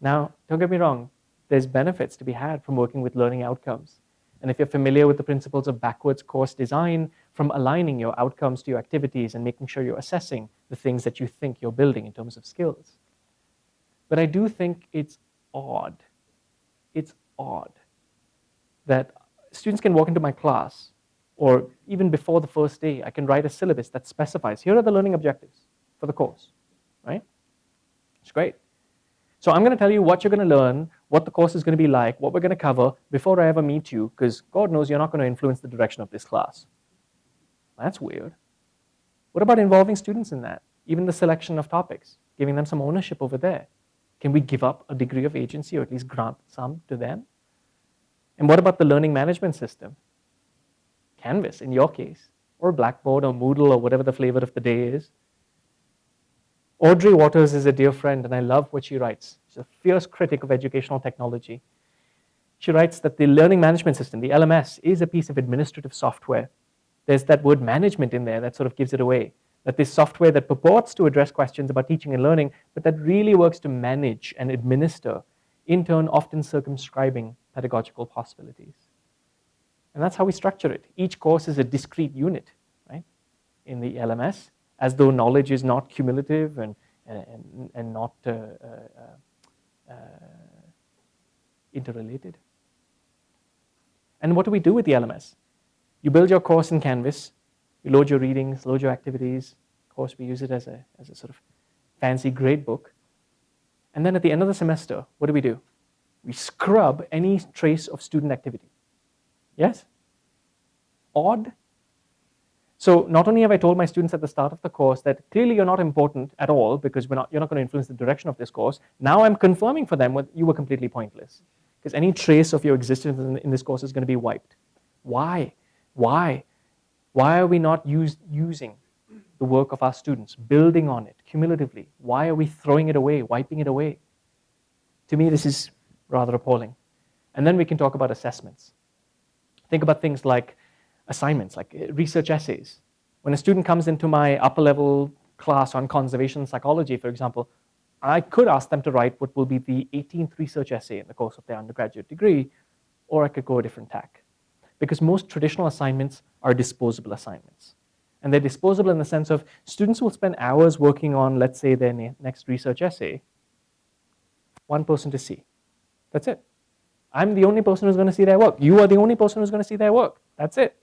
Now, don't get me wrong, there's benefits to be had from working with learning outcomes. And if you're familiar with the principles of backwards course design, from aligning your outcomes to your activities and making sure you're assessing the things that you think you're building in terms of skills. But I do think it's odd, it's odd that students can walk into my class or even before the first day, I can write a syllabus that specifies, here are the learning objectives for the course, right? It's great. So I'm going to tell you what you're going to learn, what the course is going to be like, what we're going to cover before I ever meet you, because God knows you're not going to influence the direction of this class. That's weird. What about involving students in that? Even the selection of topics, giving them some ownership over there. Can we give up a degree of agency or at least grant some to them? And what about the learning management system? Canvas in your case, or Blackboard or Moodle or whatever the flavor of the day is. Audrey Watters is a dear friend, and I love what she writes. She's a fierce critic of educational technology. She writes that the learning management system, the LMS, is a piece of administrative software. There's that word management in there that sort of gives it away. That this software that purports to address questions about teaching and learning, but that really works to manage and administer, in turn often circumscribing pedagogical possibilities. And that's how we structure it. Each course is a discrete unit, right, in the LMS, as though knowledge is not cumulative and, and, and not uh, uh, uh, interrelated. And what do we do with the LMS? You build your course in Canvas, you load your readings, load your activities. Of course, we use it as a, as a sort of fancy grade book. And then at the end of the semester, what do we do? We scrub any trace of student activity. Yes? Odd? So not only have I told my students at the start of the course that clearly you're not important at all because we're not, you're not going to influence the direction of this course, now I'm confirming for them what you were completely pointless because any trace of your existence in, in, this course is going to be wiped. Why? Why? Why are we not use, using the work of our students, building on it cumulatively? Why are we throwing it away, wiping it away? To me, this is rather appalling. And then we can talk about assessments. Think about things like assignments, like uh, research essays. When a student comes into my upper level class on conservation psychology, for example, I could ask them to write what will be the 18th research essay in the course of their undergraduate degree, or I could go a different tack. Because most traditional assignments are disposable assignments. And they're disposable in the sense of students will spend hours working on, let's say, their next research essay, one person to see. That's it. I'm the only person who's going to see their work. You are the only person who's going to see their work. That's it.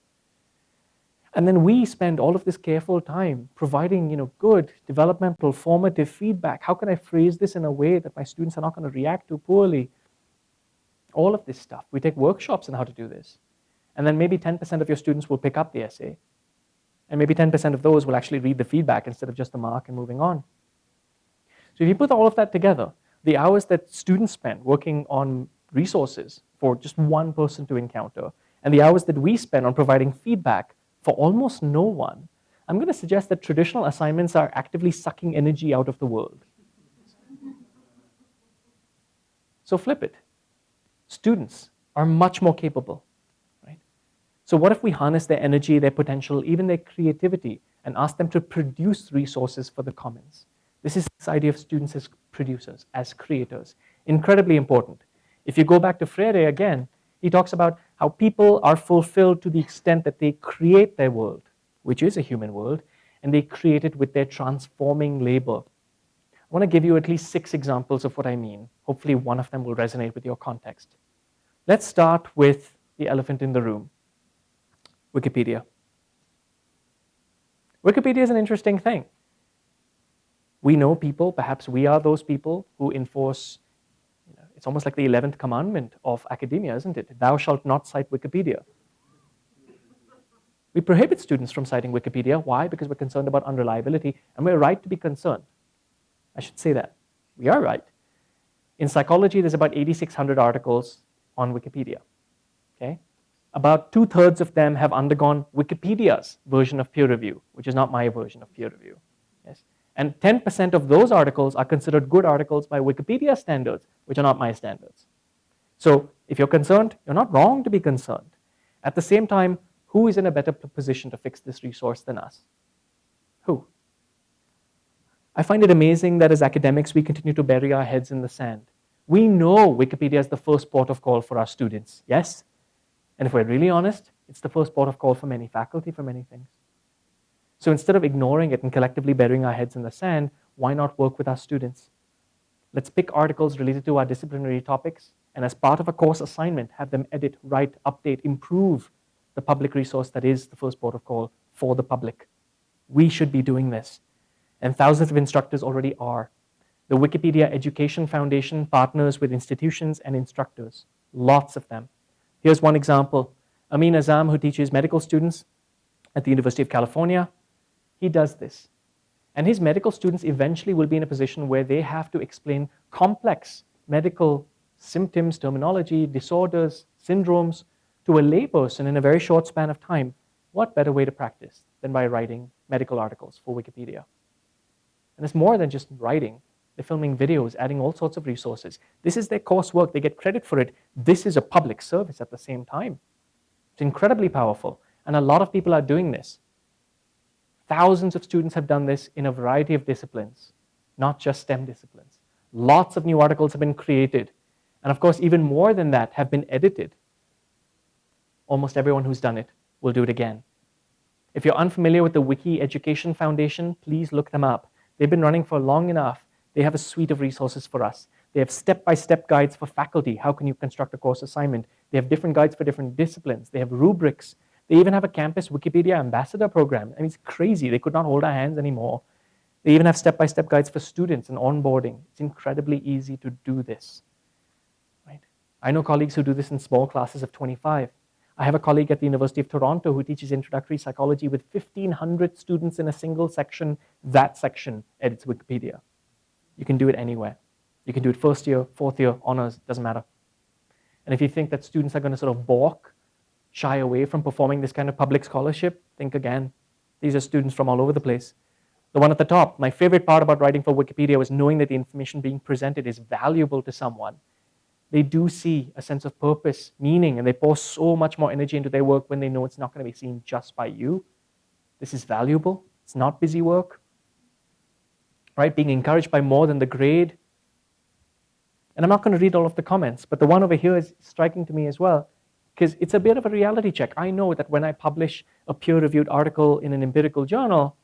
And then we spend all of this careful time providing you know, good, developmental, formative feedback. How can I phrase this in a way that my students are not going to react to poorly? All of this stuff. We take workshops on how to do this. And then maybe 10% of your students will pick up the essay. And maybe 10% of those will actually read the feedback instead of just the mark and moving on. So if you put all of that together, the hours that students spend working on resources for just one person to encounter, and the hours that we spend on providing feedback for almost no one, I'm going to suggest that traditional assignments are actively sucking energy out of the world. So flip it. Students are much more capable, right? So what if we harness their energy, their potential, even their creativity, and ask them to produce resources for the commons? This is this idea of students as producers, as creators. Incredibly important. If you go back to Freire again, he talks about how people are fulfilled to the extent that they create their world, which is a human world, and they create it with their transforming labor. I want to give you at least six examples of what I mean. Hopefully one of them will resonate with your context. Let's start with the elephant in the room, Wikipedia. Wikipedia is an interesting thing. We know people, perhaps we are those people who enforce it's almost like the 11th commandment of academia, isn't it? Thou shalt not cite Wikipedia. We prohibit students from citing Wikipedia. Why? Because we're concerned about unreliability, and we're right to be concerned. I should say that. We are right. In psychology, there's about 8,600 articles on Wikipedia. Okay? About two thirds of them have undergone Wikipedia's version of peer review, which is not my version of peer review. Yes? And 10% of those articles are considered good articles by Wikipedia standards, which are not my standards. So if you're concerned, you're not wrong to be concerned. At the same time, who is in a better position to fix this resource than us? Who? I find it amazing that as academics, we continue to bury our heads in the sand. We know Wikipedia is the first port of call for our students, yes? And if we're really honest, it's the first port of call for many faculty for many things. So instead of ignoring it and collectively burying our heads in the sand, why not work with our students? Let's pick articles related to our disciplinary topics, and as part of a course assignment, have them edit, write, update, improve the public resource that is the first port of call for the public. We should be doing this, and thousands of instructors already are. The Wikipedia Education Foundation partners with institutions and instructors, lots of them. Here's one example. Amin Azzam, who teaches medical students at the University of California, he does this. And his medical students eventually will be in a position where they have to explain complex medical symptoms, terminology, disorders, syndromes to a layperson in a very short span of time. What better way to practice than by writing medical articles for Wikipedia? And it's more than just writing. They're filming videos, adding all sorts of resources. This is their coursework. They get credit for it. This is a public service at the same time. It's incredibly powerful. And a lot of people are doing this. Thousands of students have done this in a variety of disciplines, not just STEM disciplines. Lots of new articles have been created. And of course, even more than that have been edited. Almost everyone who's done it will do it again. If you're unfamiliar with the Wiki Education Foundation, please look them up. They've been running for long enough. They have a suite of resources for us. They have step-by-step -step guides for faculty. How can you construct a course assignment? They have different guides for different disciplines. They have rubrics. They even have a campus Wikipedia ambassador program. I mean, it's crazy. They could not hold our hands anymore. They even have step-by-step -step guides for students and onboarding. It's incredibly easy to do this. Right? I know colleagues who do this in small classes of 25. I have a colleague at the University of Toronto who teaches introductory psychology with 1,500 students in a single section. That section edits Wikipedia. You can do it anywhere. You can do it first year, fourth year, honors, doesn't matter. And if you think that students are going to sort of balk, shy away from performing this kind of public scholarship, think again. These are students from all over the place. The one at the top, my favorite part about writing for Wikipedia was knowing that the information being presented is valuable to someone they do see a sense of purpose, meaning, and they pour so much more energy into their work when they know it's not going to be seen just by you. This is valuable. It's not busy work. Right? Being encouraged by more than the grade. And I'm not going to read all of the comments, but the one over here is striking to me as well, because it's a bit of a reality check. I know that when I publish a peer-reviewed article in an empirical journal,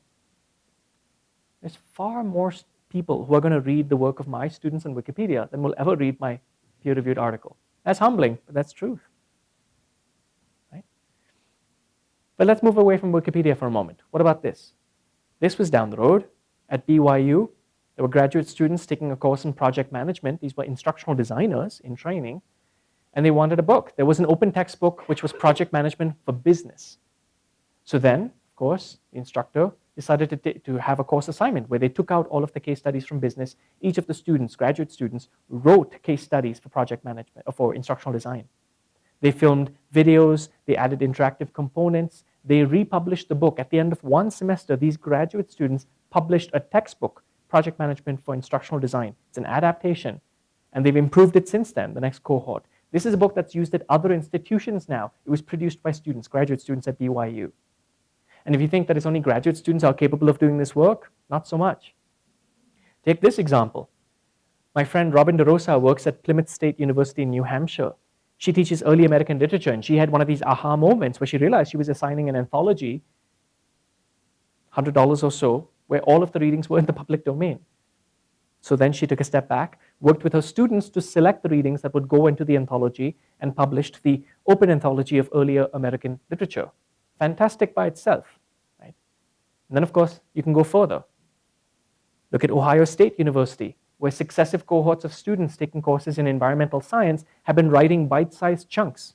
there's far more people who are going to read the work of my students on Wikipedia than will ever read my peer-reviewed article. That's humbling, but that's truth. Right? But let's move away from Wikipedia for a moment. What about this? This was down the road at BYU. There were graduate students taking a course in project management. These were instructional designers in training. And they wanted a book. There was an open textbook, which was project management for business. So then, of course, the instructor decided to, to have a course assignment where they took out all of the case studies from business. Each of the students, graduate students, wrote case studies for project management, or for instructional design. They filmed videos, they added interactive components, they republished the book. At the end of one semester, these graduate students published a textbook, Project Management for Instructional Design. It's an adaptation, and they've improved it since then, the next cohort. This is a book that's used at other institutions now. It was produced by students, graduate students at BYU. And if you think that it's only graduate students are capable of doing this work, not so much. Take this example. My friend Robin DeRosa works at Plymouth State University in New Hampshire. She teaches early American literature, and she had one of these aha moments where she realized she was assigning an anthology, $100 or so, where all of the readings were in the public domain. So then she took a step back, worked with her students to select the readings that would go into the anthology, and published the open anthology of earlier American literature fantastic by itself. Right? And then, of course, you can go further. Look at Ohio State University, where successive cohorts of students taking courses in environmental science have been writing bite-sized chunks.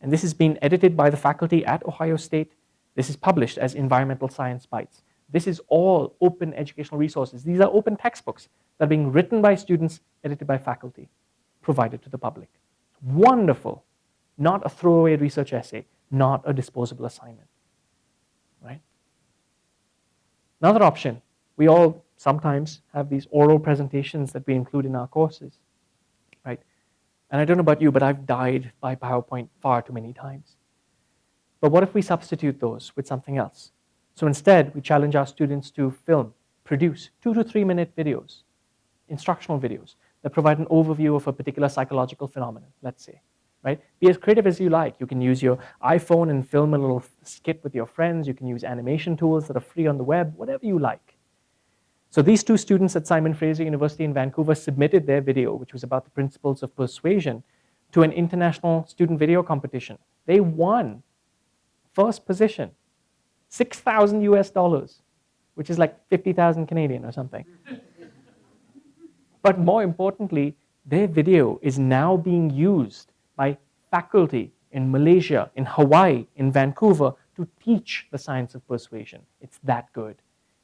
And this has been edited by the faculty at Ohio State. This is published as Environmental Science Bites. This is all open educational resources. These are open textbooks that are being written by students, edited by faculty, provided to the public. Wonderful. Not a throwaway research essay, not a disposable assignment, right? Another option, we all sometimes have these oral presentations that we include in our courses, right? And I don't know about you, but I've died by PowerPoint far too many times. But what if we substitute those with something else? So instead, we challenge our students to film, produce two to three minute videos, instructional videos that provide an overview of a particular psychological phenomenon, let's say right? Be as creative as you like. You can use your iPhone and film a little skit with your friends. You can use animation tools that are free on the web, whatever you like. So these two students at Simon Fraser University in Vancouver submitted their video, which was about the principles of persuasion, to an international student video competition. They won first position, 6,000 US dollars, which is like 50,000 Canadian or something. (laughs) but more importantly, their video is now being used by faculty in Malaysia, in Hawaii, in Vancouver to teach the science of persuasion. It's that good.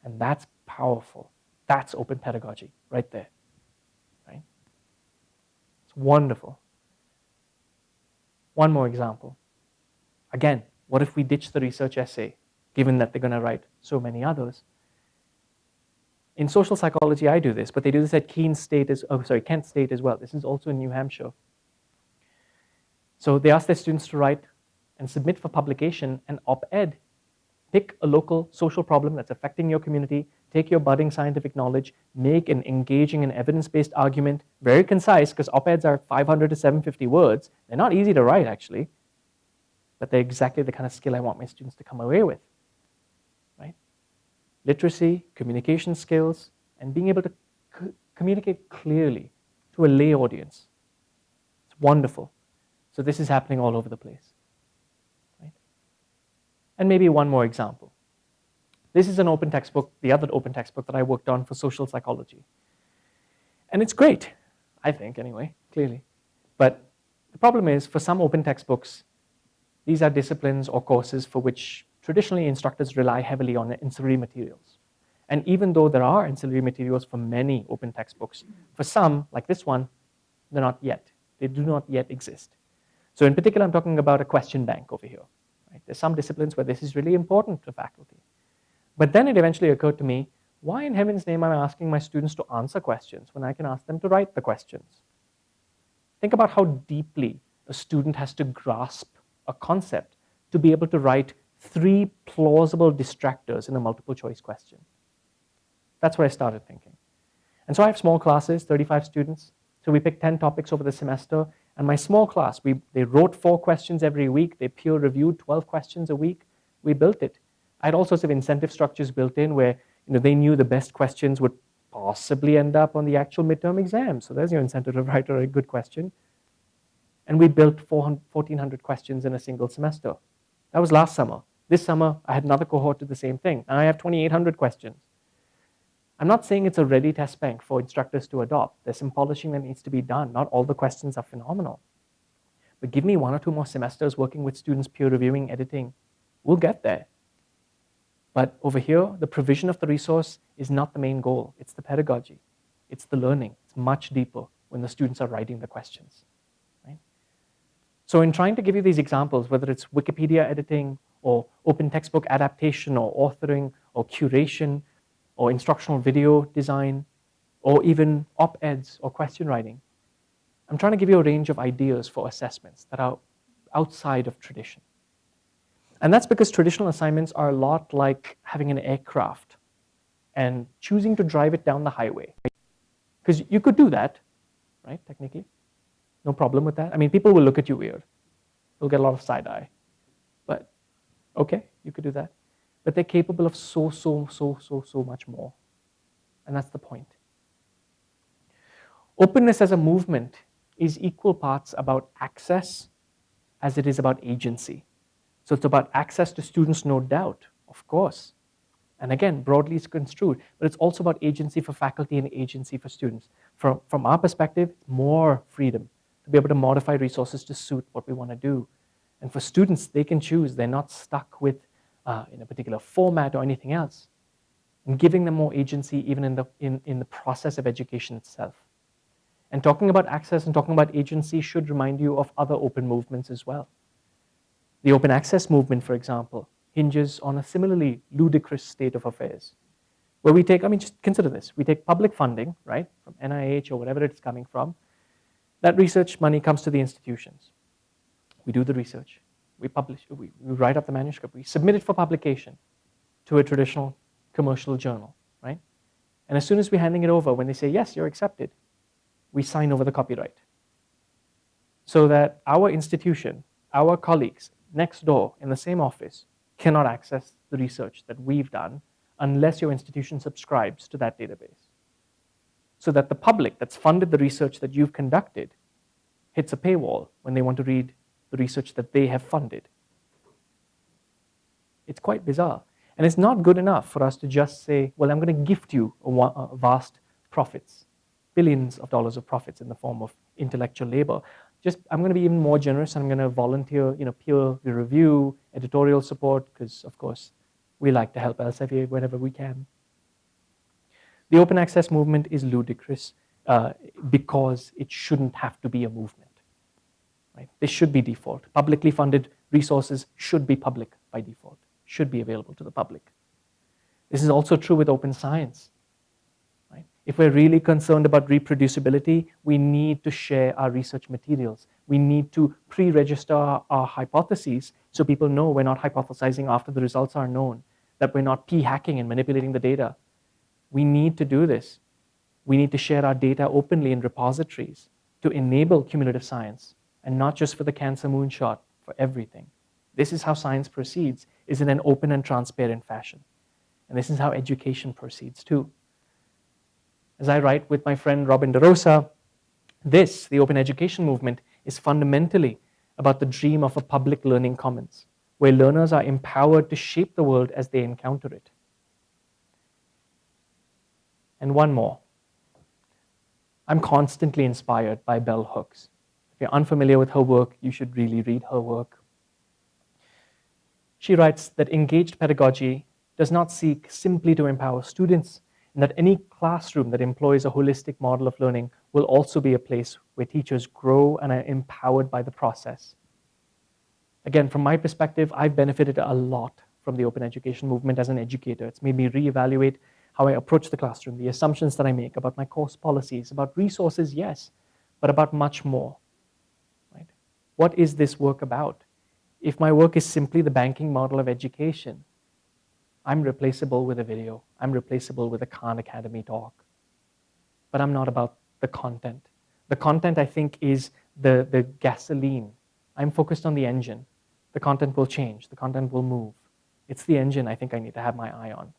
And that's powerful. That's open pedagogy right there. Right? It's wonderful. One more example. Again, what if we ditch the research essay, given that they're going to write so many others? In social psychology, I do this, but they do this at Keene State as, oh, sorry, Kent State as well. This is also in New Hampshire. So they ask their students to write and submit for publication an op-ed. Pick a local social problem that's affecting your community, take your budding scientific knowledge, make an engaging and evidence-based argument, very concise, because op-eds are 500 to 750 words. They're not easy to write, actually, but they're exactly the kind of skill I want my students to come away with? Literacy, communication skills, and being able to communicate clearly to a lay audience. It's wonderful. So this is happening all over the place. Right? And maybe one more example. This is an open textbook, the other open textbook that I worked on for social psychology. And it's great, I think anyway, clearly. But the problem is for some open textbooks, these are disciplines or courses for which traditionally instructors rely heavily on ancillary materials. And even though there are ancillary materials for many open textbooks, for some, like this one, they're not yet. They do not yet exist. So in particular, I'm talking about a question bank over here. Right? There's some disciplines where this is really important to faculty. But then it eventually occurred to me, why in heaven's name am I asking my students to answer questions when I can ask them to write the questions? Think about how deeply a student has to grasp a concept to be able to write three plausible distractors in a multiple choice question. That's where I started thinking. And so I have small classes, 35 students. So we pick 10 topics over the semester and my small class, we, they wrote four questions every week. They peer reviewed 12 questions a week. We built it. I had all sorts of incentive structures built in where you know, they knew the best questions would possibly end up on the actual midterm exam. So there's your incentive to write a good question. And we built 1,400 questions in a single semester. That was last summer. This summer, I had another cohort do the same thing. Now I have 2,800 questions. I'm not saying it's a ready test bank for instructors to adopt. There's some polishing that needs to be done. Not all the questions are phenomenal. But give me one or two more semesters working with students, peer reviewing, editing. We'll get there. But over here, the provision of the resource is not the main goal. It's the pedagogy. It's the learning. It's much deeper when the students are writing the questions. Right? So in trying to give you these examples, whether it's Wikipedia editing or open textbook adaptation or authoring or curation, or instructional video design, or even op-eds or question writing. I'm trying to give you a range of ideas for assessments that are outside of tradition. And that's because traditional assignments are a lot like having an aircraft and choosing to drive it down the highway. Because you could do that, right, technically. No problem with that. I mean, people will look at you weird. You'll get a lot of side eye. Okay, you could do that but they're capable of so, so, so, so, so much more. And that's the point. Openness as a movement is equal parts about access as it is about agency. So it's about access to students, no doubt, of course. And again, broadly it's construed, but it's also about agency for faculty and agency for students. From, from our perspective, more freedom to be able to modify resources to suit what we want to do. And for students, they can choose. They're not stuck with uh, in a particular format or anything else, and giving them more agency even in the, in, in the process of education itself. And talking about access and talking about agency should remind you of other open movements as well. The open access movement, for example, hinges on a similarly ludicrous state of affairs. Where we take, I mean, just consider this. We take public funding, right, from NIH or whatever it's coming from. That research money comes to the institutions. We do the research we publish, we, we write up the manuscript, we submit it for publication to a traditional commercial journal, right? And as soon as we're handing it over, when they say, yes, you're accepted, we sign over the copyright. So that our institution, our colleagues next door in the same office cannot access the research that we've done unless your institution subscribes to that database. So that the public that's funded the research that you've conducted hits a paywall when they want to read the research that they have funded. It's quite bizarre. And it's not good enough for us to just say, well, I'm going to gift you vast profits, billions of dollars of profits in the form of intellectual labor. Just, I'm going to be even more generous I'm going to volunteer, you know, peer review, editorial support, because of course, we like to help Elsevier whenever we can. The open access movement is ludicrous uh, because it shouldn't have to be a movement. Right? This should be default. Publicly funded resources should be public by default, should be available to the public. This is also true with open science. If we're really concerned about reproducibility, we need to share our research materials. We need to pre-register our, our hypotheses so people know we're not hypothesizing after the results are known, that we're not p-hacking and manipulating the data. We need to do this. We need to share our data openly in repositories to enable cumulative science, and not just for the cancer moonshot, for everything. This is how science proceeds, is in an open and transparent fashion. And this is how education proceeds too. As I write with my friend Robin DeRosa, this, the open education movement, is fundamentally about the dream of a public learning commons, where learners are empowered to shape the world as they encounter it. And one more. I'm constantly inspired by Bell Hooks. If you're unfamiliar with her work, you should really read her work. She writes that engaged pedagogy does not seek simply to empower students, and that any classroom that employs a holistic model of learning will also be a place where teachers grow and are empowered by the process. Again, from my perspective, I've benefited a lot from the open education movement as an educator. It's made me reevaluate how I approach the classroom, the assumptions that I make about my course policies, about resources, yes, but about much more. What is this work about? If my work is simply the banking model of education, I'm replaceable with a video. I'm replaceable with a Khan Academy talk. But I'm not about the content. The content, I think, is the, the gasoline. I'm focused on the engine. The content will change. The content will move. It's the engine I think I need to have my eye on.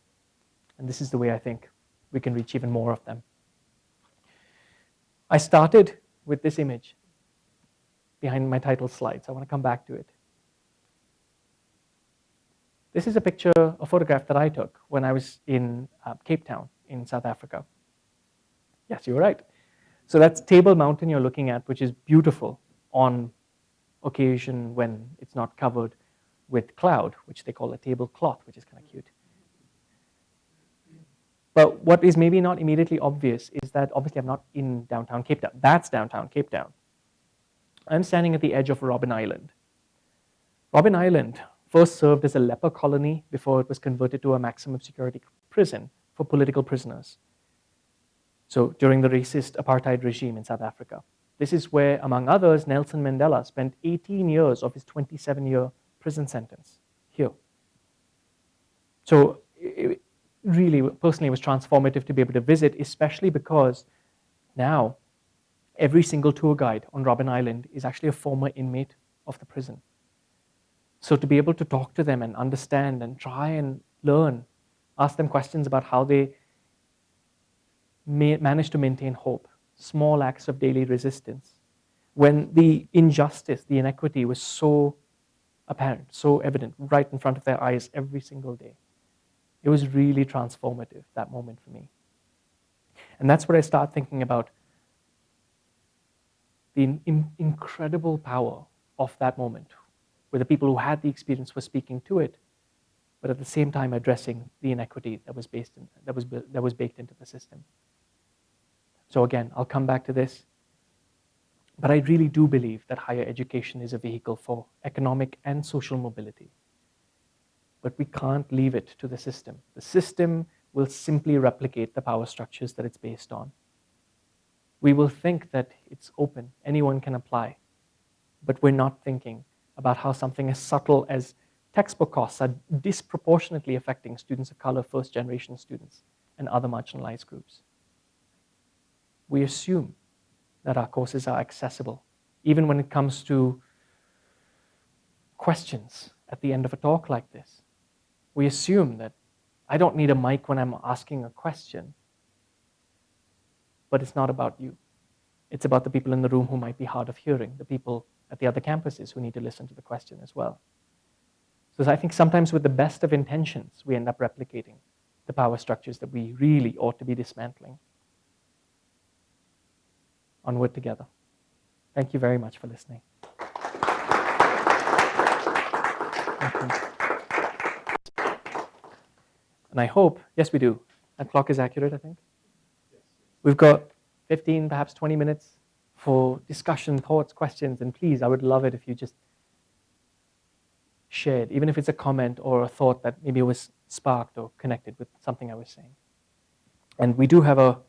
And this is the way I think we can reach even more of them. I started with this image behind my title slides. I want to come back to it. This is a picture, a photograph that I took when I was in uh, Cape Town in South Africa. Yes, you were right. So that's Table Mountain you're looking at, which is beautiful on occasion when it's not covered with cloud, which they call a tablecloth, which is kind of cute. But what is maybe not immediately obvious is that obviously I'm not in downtown Cape Town. That's downtown Cape Town. I'm standing at the edge of Robben Island. Robben Island first served as a leper colony before it was converted to a maximum security prison for political prisoners. So during the racist apartheid regime in South Africa. This is where, among others, Nelson Mandela spent 18 years of his 27-year prison sentence, here. So it really, personally, was transformative to be able to visit, especially because now every single tour guide on Robben Island is actually a former inmate of the prison. So to be able to talk to them and understand and try and learn, ask them questions about how they manage to maintain hope, small acts of daily resistance, when the injustice, the inequity was so apparent, so evident, right in front of their eyes every single day. It was really transformative, that moment for me. And that's where I start thinking about the in incredible power of that moment where the people who had the experience were speaking to it, but at the same time addressing the inequity that was, based in, that was, that was baked into the system. So again, I'll come back to this. But I really do believe that higher education is a vehicle for economic and social mobility. But we can't leave it to the system. The system will simply replicate the power structures that it's based on. We will think that it's open, anyone can apply, but we're not thinking about how something as subtle as textbook costs are disproportionately affecting students of color, first generation students, and other marginalized groups. We assume that our courses are accessible, even when it comes to questions at the end of a talk like this. We assume that I don't need a mic when I'm asking a question, but it's not about you. It's about the people in the room who might be hard of hearing, the people at the other campuses who need to listen to the question as well. So I think sometimes with the best of intentions, we end up replicating the power structures that we really ought to be dismantling. Onward together. Thank you very much for listening. And I hope, yes we do, that clock is accurate I think. We've got 15, perhaps 20 minutes for discussion, thoughts, questions, and please, I would love it if you just shared, even if it's a comment or a thought that maybe was sparked or connected with something I was saying. And we do have a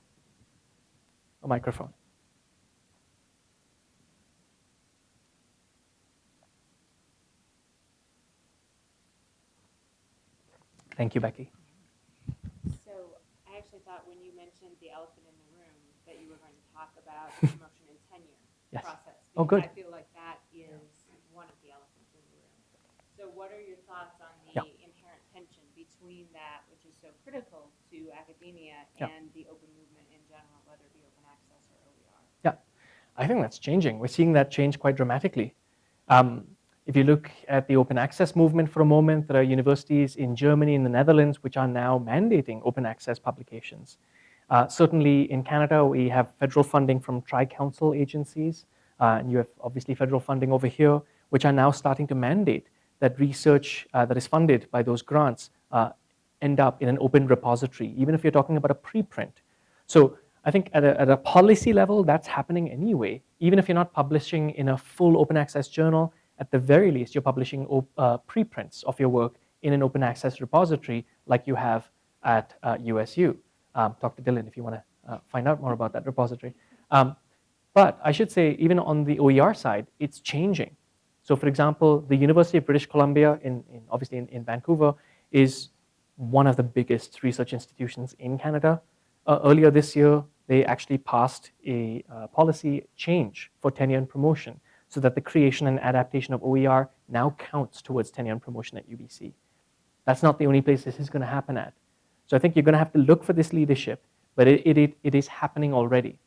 a microphone. Thank you, Becky. So I actually thought when you mentioned the elephant in the room that you were going to talk about (laughs) promotion and tenure Yes. process. Oh, good. I feel like that is one of the elephants in the room. So what are your thoughts on the Yeah. inherent tension between that, which is so critical to academia Yeah. and the open movement in general, whether it be open access or OER? Yeah, I think that's changing. We're seeing that change quite dramatically. Um, if you look at the open access movement for a moment, there are universities in Germany and the Netherlands which are now mandating open access publications. Uh, certainly in Canada, we have federal funding from tri-council agencies, uh, and you have obviously federal funding over here, which are now starting to mandate that research uh, that is funded by those grants uh, end up in an open repository, even if you're talking about a preprint. So I think at a, at a policy level, that's happening anyway. Even if you're not publishing in a full open access journal, at the very least, you're publishing uh, preprints of your work in an open access repository like you have at USU. Um, talk to Dylan if you want to uh, find out more about that repository. Um, but I should say, even on the OER side, it's changing. So for example, the University of British Columbia, in, in obviously in, in Vancouver, is one of the biggest research institutions in Canada. Uh, earlier this year, they actually passed a uh, policy change for tenure and promotion so that the creation and adaptation of OER now counts towards tenure and promotion at UBC. That's not the only place this is going to happen at. So I think you're going to have to look for this leadership, but it, it, it is happening already.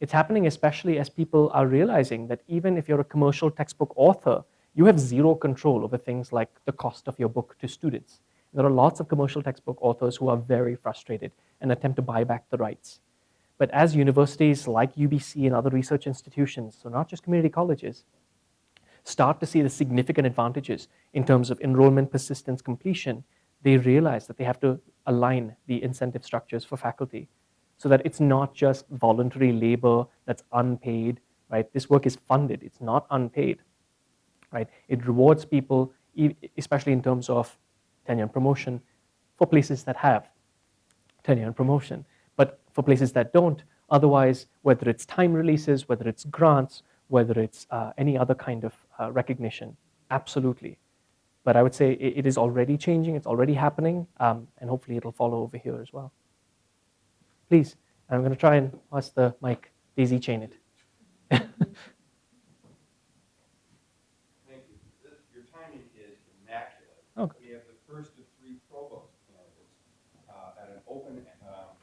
It's happening especially as people are realizing that even if you're a commercial textbook author, you have zero control over things like the cost of your book to students. There are lots of commercial textbook authors who are very frustrated and attempt to buy back the rights. But as universities like UBC and other research institutions, so not just community colleges, start to see the significant advantages in terms of enrollment, persistence, completion, they realize that they have to align the incentive structures for faculty so that it's not just voluntary labor that's unpaid, right? This work is funded, it's not unpaid, right? It rewards people, especially in terms of tenure and promotion, for places that have tenure and promotion. But for places that don't, otherwise, whether it's time releases, whether it's grants, whether it's uh, any other kind of uh, recognition, absolutely. But I would say it, it is already changing, it's already happening, um, and hopefully it'll follow over here as well. Please, I'm going to try and pass the mic, daisy chain it. Thank you. This, your timing is immaculate. Oh. We have the first of three provost candidates uh, at an open, um,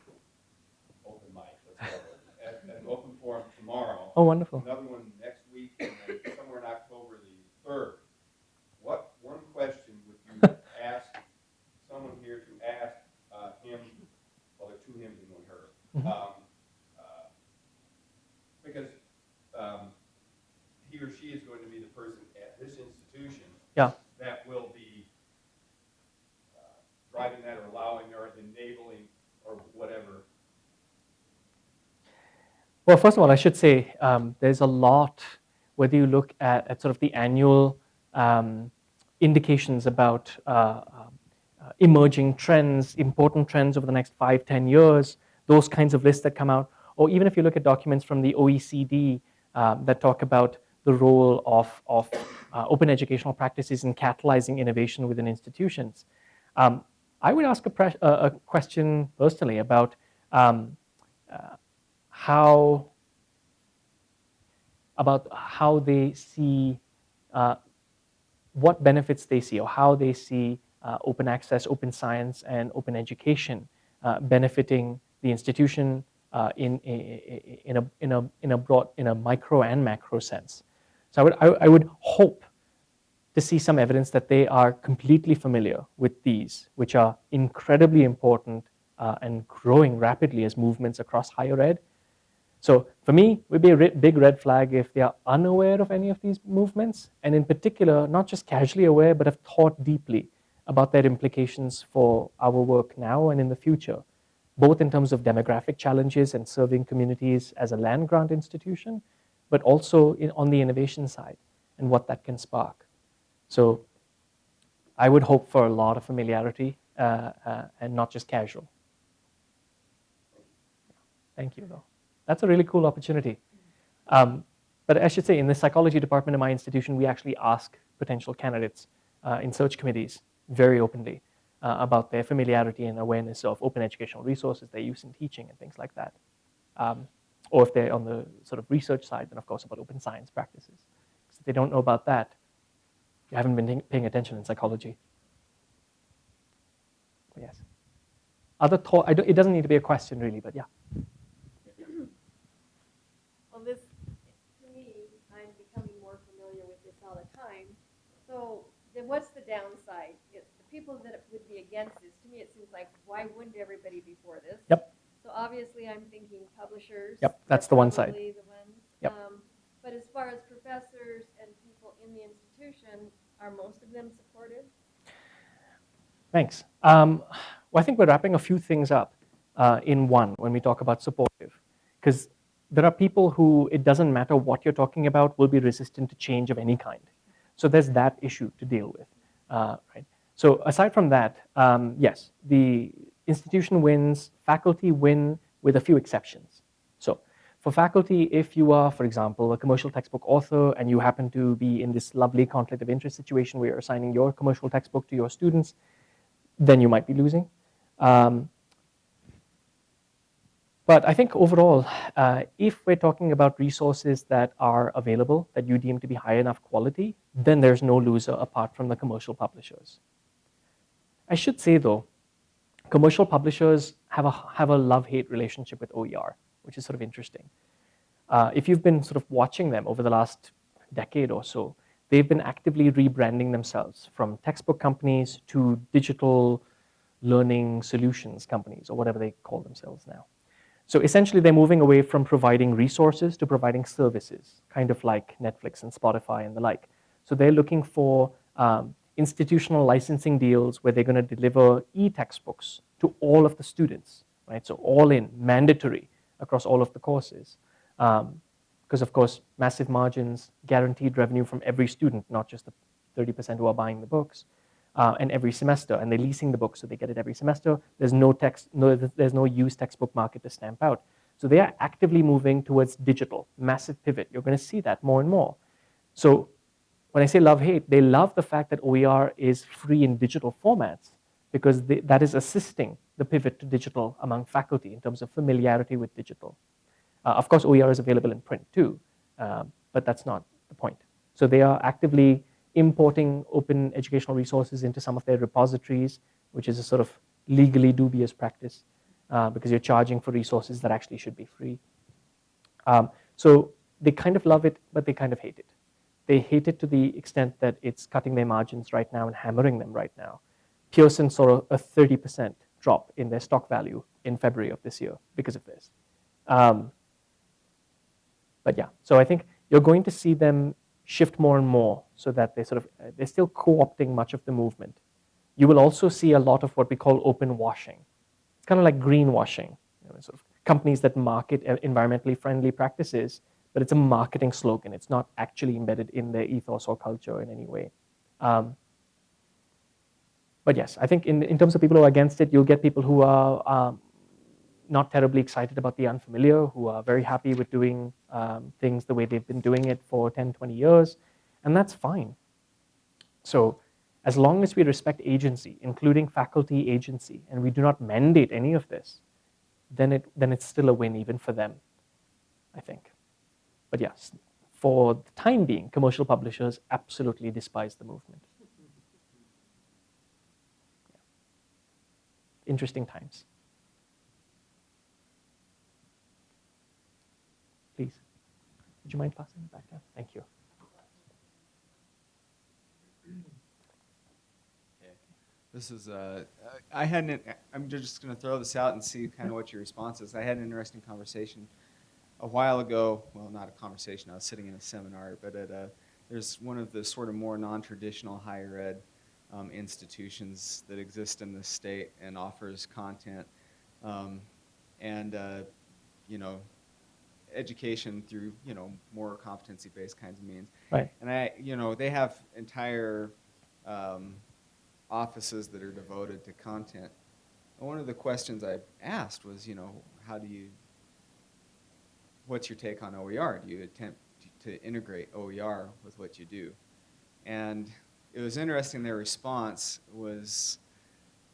open mic, let's call it, at, at an open forum tomorrow. Oh, wonderful. Another one next week, and then somewhere in October the third. What one question would you ask someone here to ask uh, him? Well, there are two hymns and Mhm. Um, uh, because um, he or she is going to be the person at this institution Yeah. that will be uh, driving that or allowing or enabling or whatever. Well, first of all, I should say um, there's a lot, whether you look at, at sort of the annual um, indications about uh, uh, uh, emerging trends, important trends over the next five, ten years, those kinds of lists that come out, or even if you look at documents from the OECD um, that talk about the role of, of uh, open educational practices in catalyzing innovation within institutions. Um, I would ask a, a question personally about um, uh, how about how they see uh, what benefits they see or how they see uh, open access, open science, and open education uh, benefiting the institution uh, in, in, a, in, a, in a broad, in a micro and macro sense. So I would, I, I would hope to see some evidence that they are completely familiar with these, which are incredibly important uh, and growing rapidly as movements across higher ed. So for me, it would be a big red flag if they are unaware of any of these movements, and in particular, not just casually aware, but have thought deeply about their implications for our work now and in the future, both in terms of demographic challenges and serving communities as a land grant institution, but also in, on the innovation side and what that can spark. So I would hope for a lot of familiarity uh, uh, and not just casual. Thank you, though. That's a really cool opportunity. Um, but I should say, in the psychology department of my institution, we actually ask potential candidates uh, in search committees very openly uh, about their familiarity and awareness of open educational resources they use in teaching and things like that. Um, or if they're on the sort of research side, then of course about open science practices. Because if they don't know about that, you haven't been paying attention in psychology. Yes. Other thought, it doesn't need to be a question really, but yeah. (coughs) Well, this, to me, I'm becoming more familiar with this all the time. So then what's the downside? People that would be against this, to me, it seems like, why wouldn't everybody be for this? Yep. So obviously, I'm thinking publishers. Yep, that's the one side. The ones. Yep. Um, but as far as professors and people in the institution, are most of them supportive? Thanks. Um, well, I think we're wrapping a few things up uh, in one when we talk about supportive. Because there are people who, it doesn't matter what you're talking about, will be resistant to change of any kind. So there's that issue to deal with. Uh, right? So aside from that, um, yes, the institution wins, faculty win with a few exceptions. So for faculty, if you are, for example, a commercial textbook author and you happen to be in this lovely conflict of interest situation where you're assigning your commercial textbook to your students, then you might be losing. Um, but I think overall, uh, if we're talking about resources that are available, that you deem to be high enough quality, then there's no loser apart from the commercial publishers. I should say though, commercial publishers have a, have a love-hate relationship with OER, which is sort of interesting. Uh, if you've been sort of watching them over the last decade or so, they've been actively rebranding themselves from textbook companies to digital learning solutions companies or whatever they call themselves now. So essentially they're moving away from providing resources to providing services, kind of like Netflix and Spotify and the like. So they're looking for um, institutional licensing deals where they're going to deliver e-textbooks to all of the students, right? So all in, mandatory across all of the courses. Um, because of course, massive margins, guaranteed revenue from every student, not just the 30% who are buying the books, uh, and every semester, and they're leasing the books, so they get it every semester. There's no text, no, there's no used textbook market to stamp out. So they are actively moving towards digital, massive pivot. You're going to see that more and more. So when I say love hate, they love the fact that OER is free in digital formats because that is assisting the pivot to digital among faculty in terms of familiarity with digital. Uh, of course, OER is available in print too, uh, but that's not the point. So they are actively importing open educational resources into some of their repositories, which is a sort of legally dubious practice uh, because you're charging for resources that actually should be free. Um, so they kind of love it, but they kind of hate it. They hate it to the extent that it's cutting their margins right now and hammering them right now. Pearson saw a 30% drop in their stock value in February of this year because of this. Um, but yeah, so I think you're going to see them shift more and more so that they sort of, they're still co-opting much of the movement. You will also see a lot of what we call open washing. It's kind of like greenwashing, you know, sort of companies that market environmentally friendly practices, but it's a marketing slogan. It's not actually embedded in their ethos or culture in any way. Um, but yes, I think in, in terms of people who are against it, you'll get people who are um, not terribly excited about the unfamiliar, who are very happy with doing um, things the way they've been doing it for 10, 20 years, and that's fine. So as long as we respect agency, including faculty agency, and we do not mandate any of this, then, it, then it's still a win even for them, I think. But yes, for the time being, commercial publishers absolutely despise the movement. Interesting times. Please. Would you mind passing it back down? Thank you. This is, uh, I had an, I'm just going to throw this out and see kind of what your response is. I had an interesting conversation a while ago, well, not a conversation, I was sitting in a seminar, but at a, there's one of the sort of more non-traditional higher ed um, institutions that exist in the state and offers content um, and, uh, you know, education through, you know, more competency-based kinds of means. Right. And I, you know, they have entire um, offices that are devoted to content. And one of the questions I asked was, you know, how do you what's your take on OER? Do you attempt to integrate OER with what you do? And it was interesting, their response was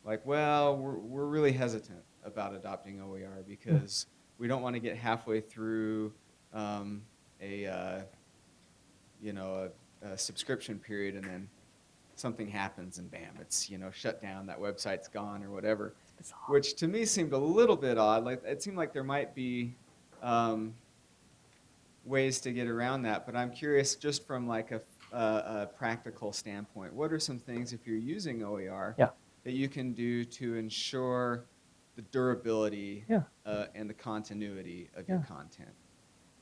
like, well, we're, we're really hesitant about adopting OER because we don't want to get halfway through um, a, uh, you know, a, a subscription period and then something happens and bam, it's, you know, shut down, that website's gone or whatever. Which to me seemed a little bit odd. Like it seemed like there might be um, ways to get around that, but I'm curious just from like a, a, a practical standpoint, what are some things if you're using OER Yeah. that you can do to ensure the durability Yeah. uh, and the continuity of your content?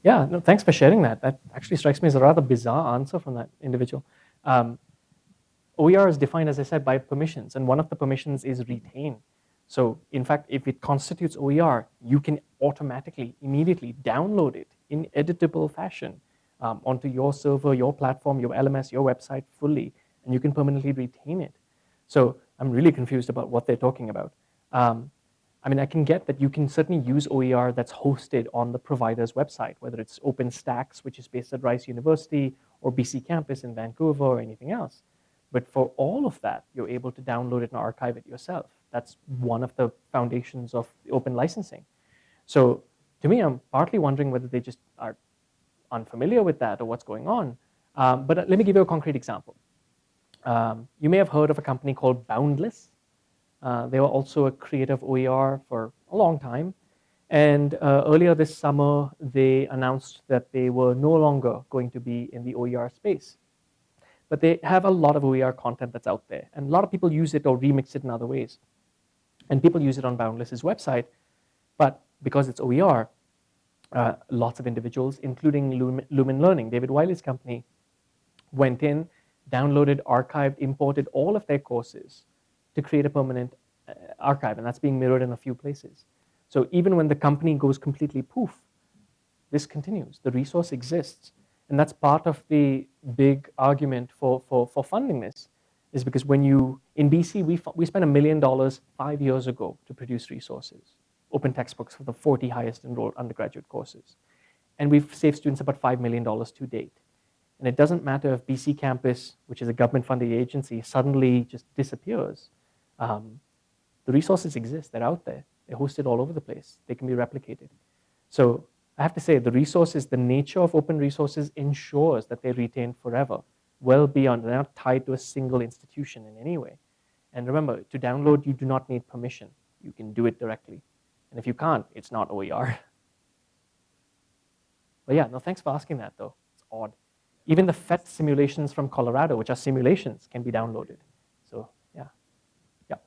Yeah, no, thanks for sharing that. That actually strikes me as a rather bizarre answer from that individual. Um, OER is defined, as I said, by permissions, and one of the permissions is retain. So, in fact, if it constitutes OER, you can automatically, immediately download it in editable fashion um, onto your server, your platform, your LMS, your website fully, and you can permanently retain it. So, I'm really confused about what they're talking about. Um, I mean, I can get that you can certainly use OER that's hosted on the provider's website, whether it's OpenStax, which is based at Rice University, or BC Campus in Vancouver, or anything else. But for all of that, you're able to download it and archive it yourself. That's one of the foundations of open licensing. So to me, I'm partly wondering whether they just are unfamiliar with that or what's going on. Um, but let me give you a concrete example. Um, you may have heard of a company called Boundless. Uh, they were also a creative OER for a long time. And uh, earlier this summer, they announced that they were no longer going to be in the OER space. But they have a lot of OER content that's out there. And a lot of people use it or remix it in other ways. And people use it on Boundless's website. But because it's OER, uh, lots of individuals, including Lumen, Learning, David Wiley's company, went in, downloaded, archived, imported all of their courses to create a permanent uh, archive, and that's being mirrored in a few places. So even when the company goes completely poof, this continues. The resource exists. And that's part of the big argument for, for, for funding this, is because when you, in BC, we, we spent a million dollars five years ago to produce resources, open textbooks for the 40 highest enrolled undergraduate courses. And we've saved students about $5 million to date. And it doesn't matter if BC Campus, which is a government funded agency, suddenly just disappears. Um, the resources exist, they're out there. They're hosted all over the place. They can be replicated. So I have to say, the resources, the nature of open resources ensures that they're retained forever, well beyond, they're not tied to a single institution in any way. And remember, to download, you do not need permission. You can do it directly. And if you can't, it's not OER. (laughs) But yeah, no, thanks for asking that though. It's odd. Even the PhET simulations from Colorado, which are simulations, can be downloaded. So yeah, yeah.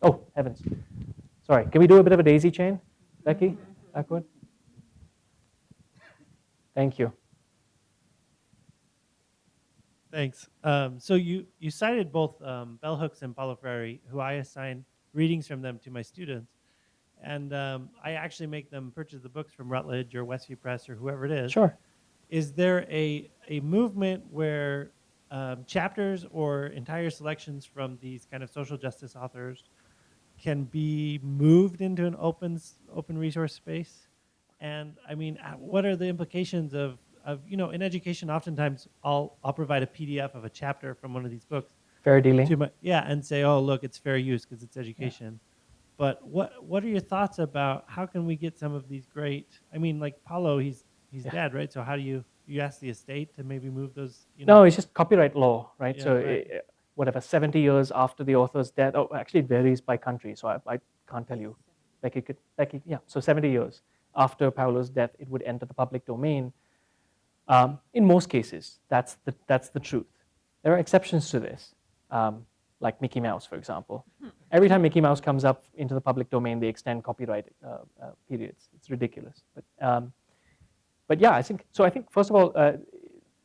Oh, heavens. Sorry, can we do a bit of a daisy chain, Becky? (laughs) Backward. Thank you. Thanks. Um, so you, you cited both um, Bell Hooks and Paulo Freire, who I assign readings from them to my students. And um, I actually make them purchase the books from Routledge or Westview Press or whoever it is. Sure. Is there a, a movement where um, chapters or entire selections from these kind of social justice authors can be moved into an open, open resource space? And I mean, uh, what are the implications of, of you know, in education, oftentimes I'll, I'll provide a PDF of a chapter from one of these books. Fair dealing. My, yeah, and say, oh, look, it's fair use because it's education. But what, what are your thoughts about how can we get some of these great, I mean, like Paulo, he's, he's Yeah. dead, right? So how do you, you ask the estate to maybe move those, you know? No, it's just copyright law, right? Yeah, so right. eh, whatever, 70 years after the author's death, oh, actually it varies by country, so I, I can't tell you. Like it could, Becky, yeah, so 70 years after Paulo's death, it would enter the public domain. Um, in most cases, that's the, that's the truth. There are exceptions to this, um, like Mickey Mouse, for example. Every time Mickey Mouse comes up into the public domain, they extend copyright uh, uh, periods. It's ridiculous. But, um, but yeah, I think so. I think first of all, uh,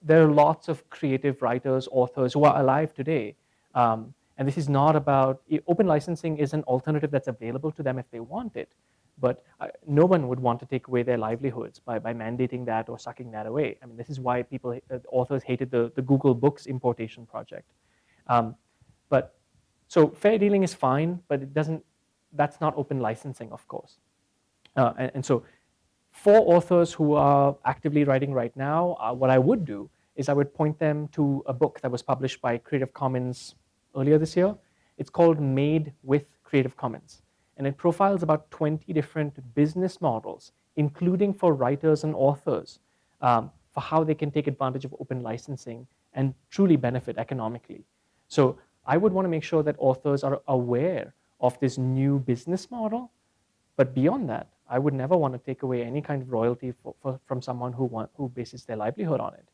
there are lots of creative writers, authors who are alive today, um, and this is not about open licensing is an alternative that's available to them if they want it. But uh, no one would want to take away their livelihoods by, by mandating that or sucking that away. I mean, this is why people, uh, authors hated the, the Google Books importation project. Um, but so fair dealing is fine, but it doesn't. That's not open licensing, of course. Uh, and, and so for authors who are actively writing right now, uh, what I would do is I would point them to a book that was published by Creative Commons earlier this year. It's called Made with Creative Commons. And it profiles about 20 different business models, including for writers and authors, um, for how they can take advantage of open licensing and truly benefit economically. So I would want to make sure that authors are aware of this new business model. But beyond that, I would never want to take away any kind of royalty for, for, from someone who, want, who bases their livelihood on it.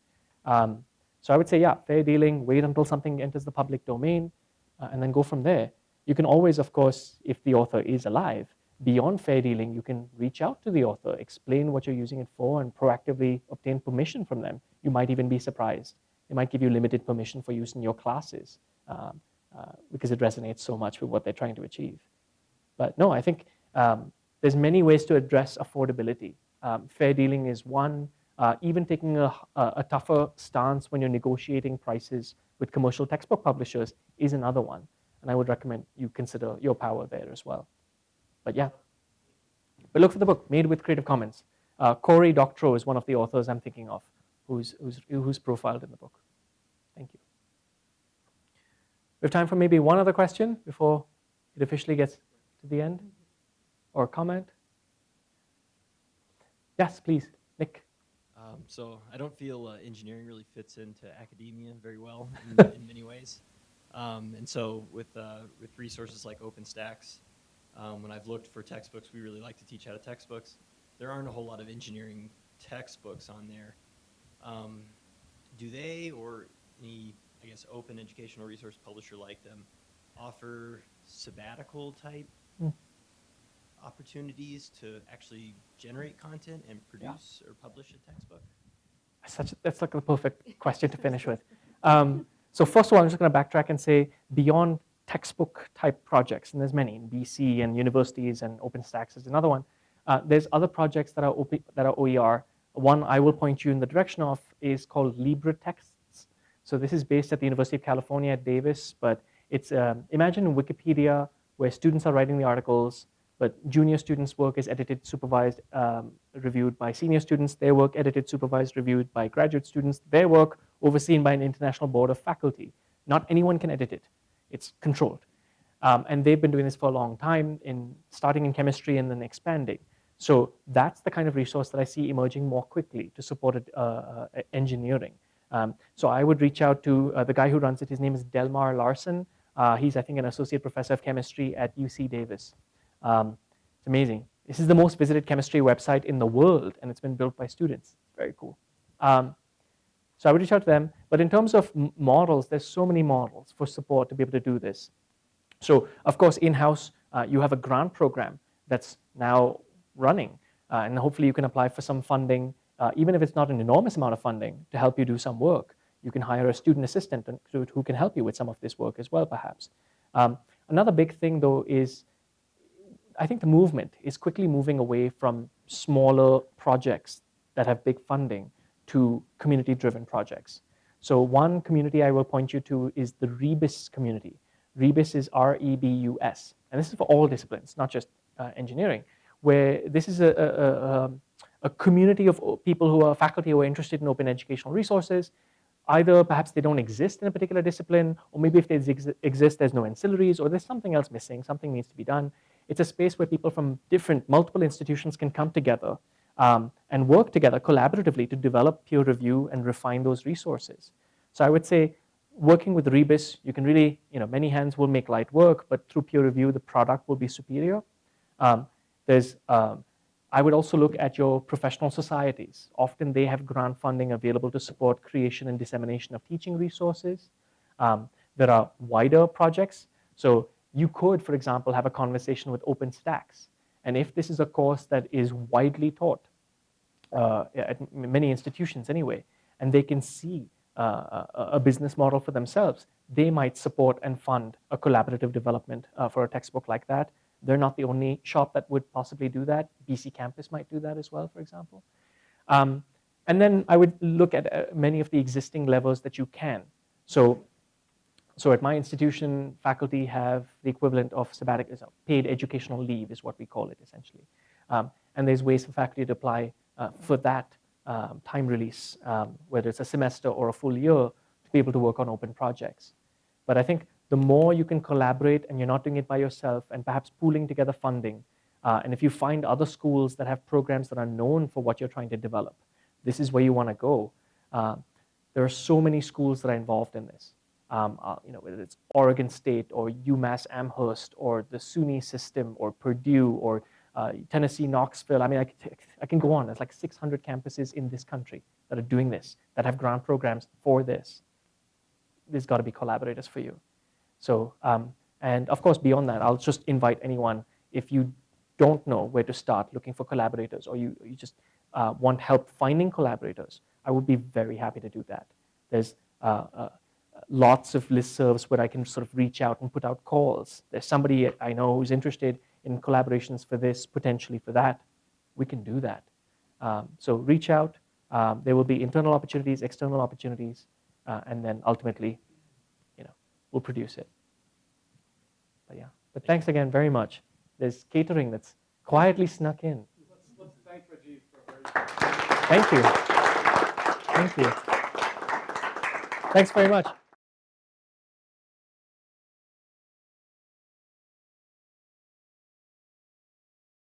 Um, so I would say, yeah, fair dealing, wait until something enters the public domain, uh, and then go from there. You can always, of course, if the author is alive, beyond fair dealing, you can reach out to the author, explain what you're using it for, and proactively obtain permission from them. You might even be surprised. They might give you limited permission for use in your classes um, uh, because it resonates so much with what they're trying to achieve. But no, I think um, there's many ways to address affordability. Um, fair dealing is one. Uh, even taking a, a, tougher stance when you're negotiating prices with commercial textbook publishers is another one. And I would recommend you consider your power there as well. But yeah. But look for the book, Made with Creative Commons. Uh, Cory Doctorow is one of the authors I'm thinking of who's, who's, who's profiled in the book. Thank you. We have time for maybe one other question before it officially gets to the end or comment? Yes, please, Nick. Um, so I don't feel uh, engineering really fits into academia very well (laughs) in, in many ways. Um, and so with, uh, with resources like OpenStax, um, when I've looked for textbooks, we really like to teach out of textbooks. There aren't a whole lot of engineering textbooks on there. Um, do they or any, I guess, open educational resource publisher like them offer sabbatical type mm opportunities to actually generate content and produce yeah. or publish a textbook? Such, that's like the perfect question to finish with. (laughs) Um, so first of all, I'm just going to backtrack and say beyond textbook type projects, and there's many in BC and universities and OpenStax is another one. Uh, there's other projects that are, OP, that are OER. One I will point you in the direction of is called LibreTexts. So this is based at the University of California at Davis, but it's um, imagine Wikipedia where students are writing the articles, but junior students' work is edited, supervised, um, reviewed by senior students. Their work edited, supervised, reviewed by graduate students. Their work overseen by an international board of faculty. Not anyone can edit it. It's controlled. Um, and they've been doing this for a long time, in starting in chemistry and then expanding. So that's the kind of resource that I see emerging more quickly to support uh, uh, engineering. Um, so I would reach out to uh, the guy who runs it. His name is Delmar Larsen. Uh, he's, I think, an associate professor of chemistry at UC Davis. Um, it's amazing. This is the most visited chemistry website in the world, and it's been built by students. Very cool. Um, so I would reach out to them. But in terms of models, there's so many models for support to be able to do this. So of course, in-house, uh, you have a grant program that's now running. Uh, and hopefully you can apply for some funding, uh, even if it's not an enormous amount of funding, to help you do some work. You can hire a student assistant who can help you with some of this work as well, perhaps. Um, another big thing, though, is I think the movement is quickly moving away from smaller projects that have big funding to community-driven projects. So one community I will point you to is the Rebus community. Rebus is R-E-B-U-S, and this is for all disciplines, not just uh, engineering, where this is a, a, a, a, community of people who are faculty who are interested in open educational resources. Either perhaps they don't exist in a particular discipline, or maybe if they ex exist, there's no ancillaries, or there's something else missing, something needs to be done. It's a space where people from different, multiple institutions can come together um, and work together collaboratively to develop peer review and refine those resources. So I would say working with Rebus, you can really, you know, many hands will make light work, but through peer review, the product will be superior. Um, there's, um, I would also look at your professional societies. Often they have grant funding available to support creation and dissemination of teaching resources. Um, there are wider projects. So you could, for example, have a conversation with OpenStax. And if this is a course that is widely taught uh, at many institutions anyway, and they can see uh, a business model for themselves, they might support and fund a collaborative development uh, for a textbook like that. They're not the only shop that would possibly do that. BC Campus might do that as well, for example. Um, and then I would look at uh, many of the existing levels that you can. So so at my institution, faculty have the equivalent of sabbatic, paid educational leave is what we call it essentially. Um, and there's ways for faculty to apply uh, for that um, time release, um, whether it's a semester or a full year, to be able to work on open projects. But I think the more you can collaborate and you're not doing it by yourself and perhaps pooling together funding, uh, and if you find other schools that have programs that are known for what you're trying to develop, this is where you want to go. Uh, there are so many schools that are involved in this um, uh, you know, whether it's Oregon State or UMass Amherst or the SUNY system or Purdue or uh, Tennessee Knoxville. I mean, I, I can go on. There's like 600 campuses in this country that are doing this, that have grant programs for this. There's got to be collaborators for you. So, um, and of course, beyond that, I'll just invite anyone, if you don't know where to start looking for collaborators or you, you just uh, want help finding collaborators, I would be very happy to do that. There's uh, uh lots of listservs where I can sort of reach out and put out calls. There's somebody I know who's interested in collaborations for this, potentially for that. We can do that. Um, so reach out. Um, there will be internal opportunities, external opportunities, uh, and then ultimately, you know, we'll produce it. But yeah, but thanks again very much. There's catering that's quietly snuck in. Let's, let's thank Thank you. Thank you. Thanks very much.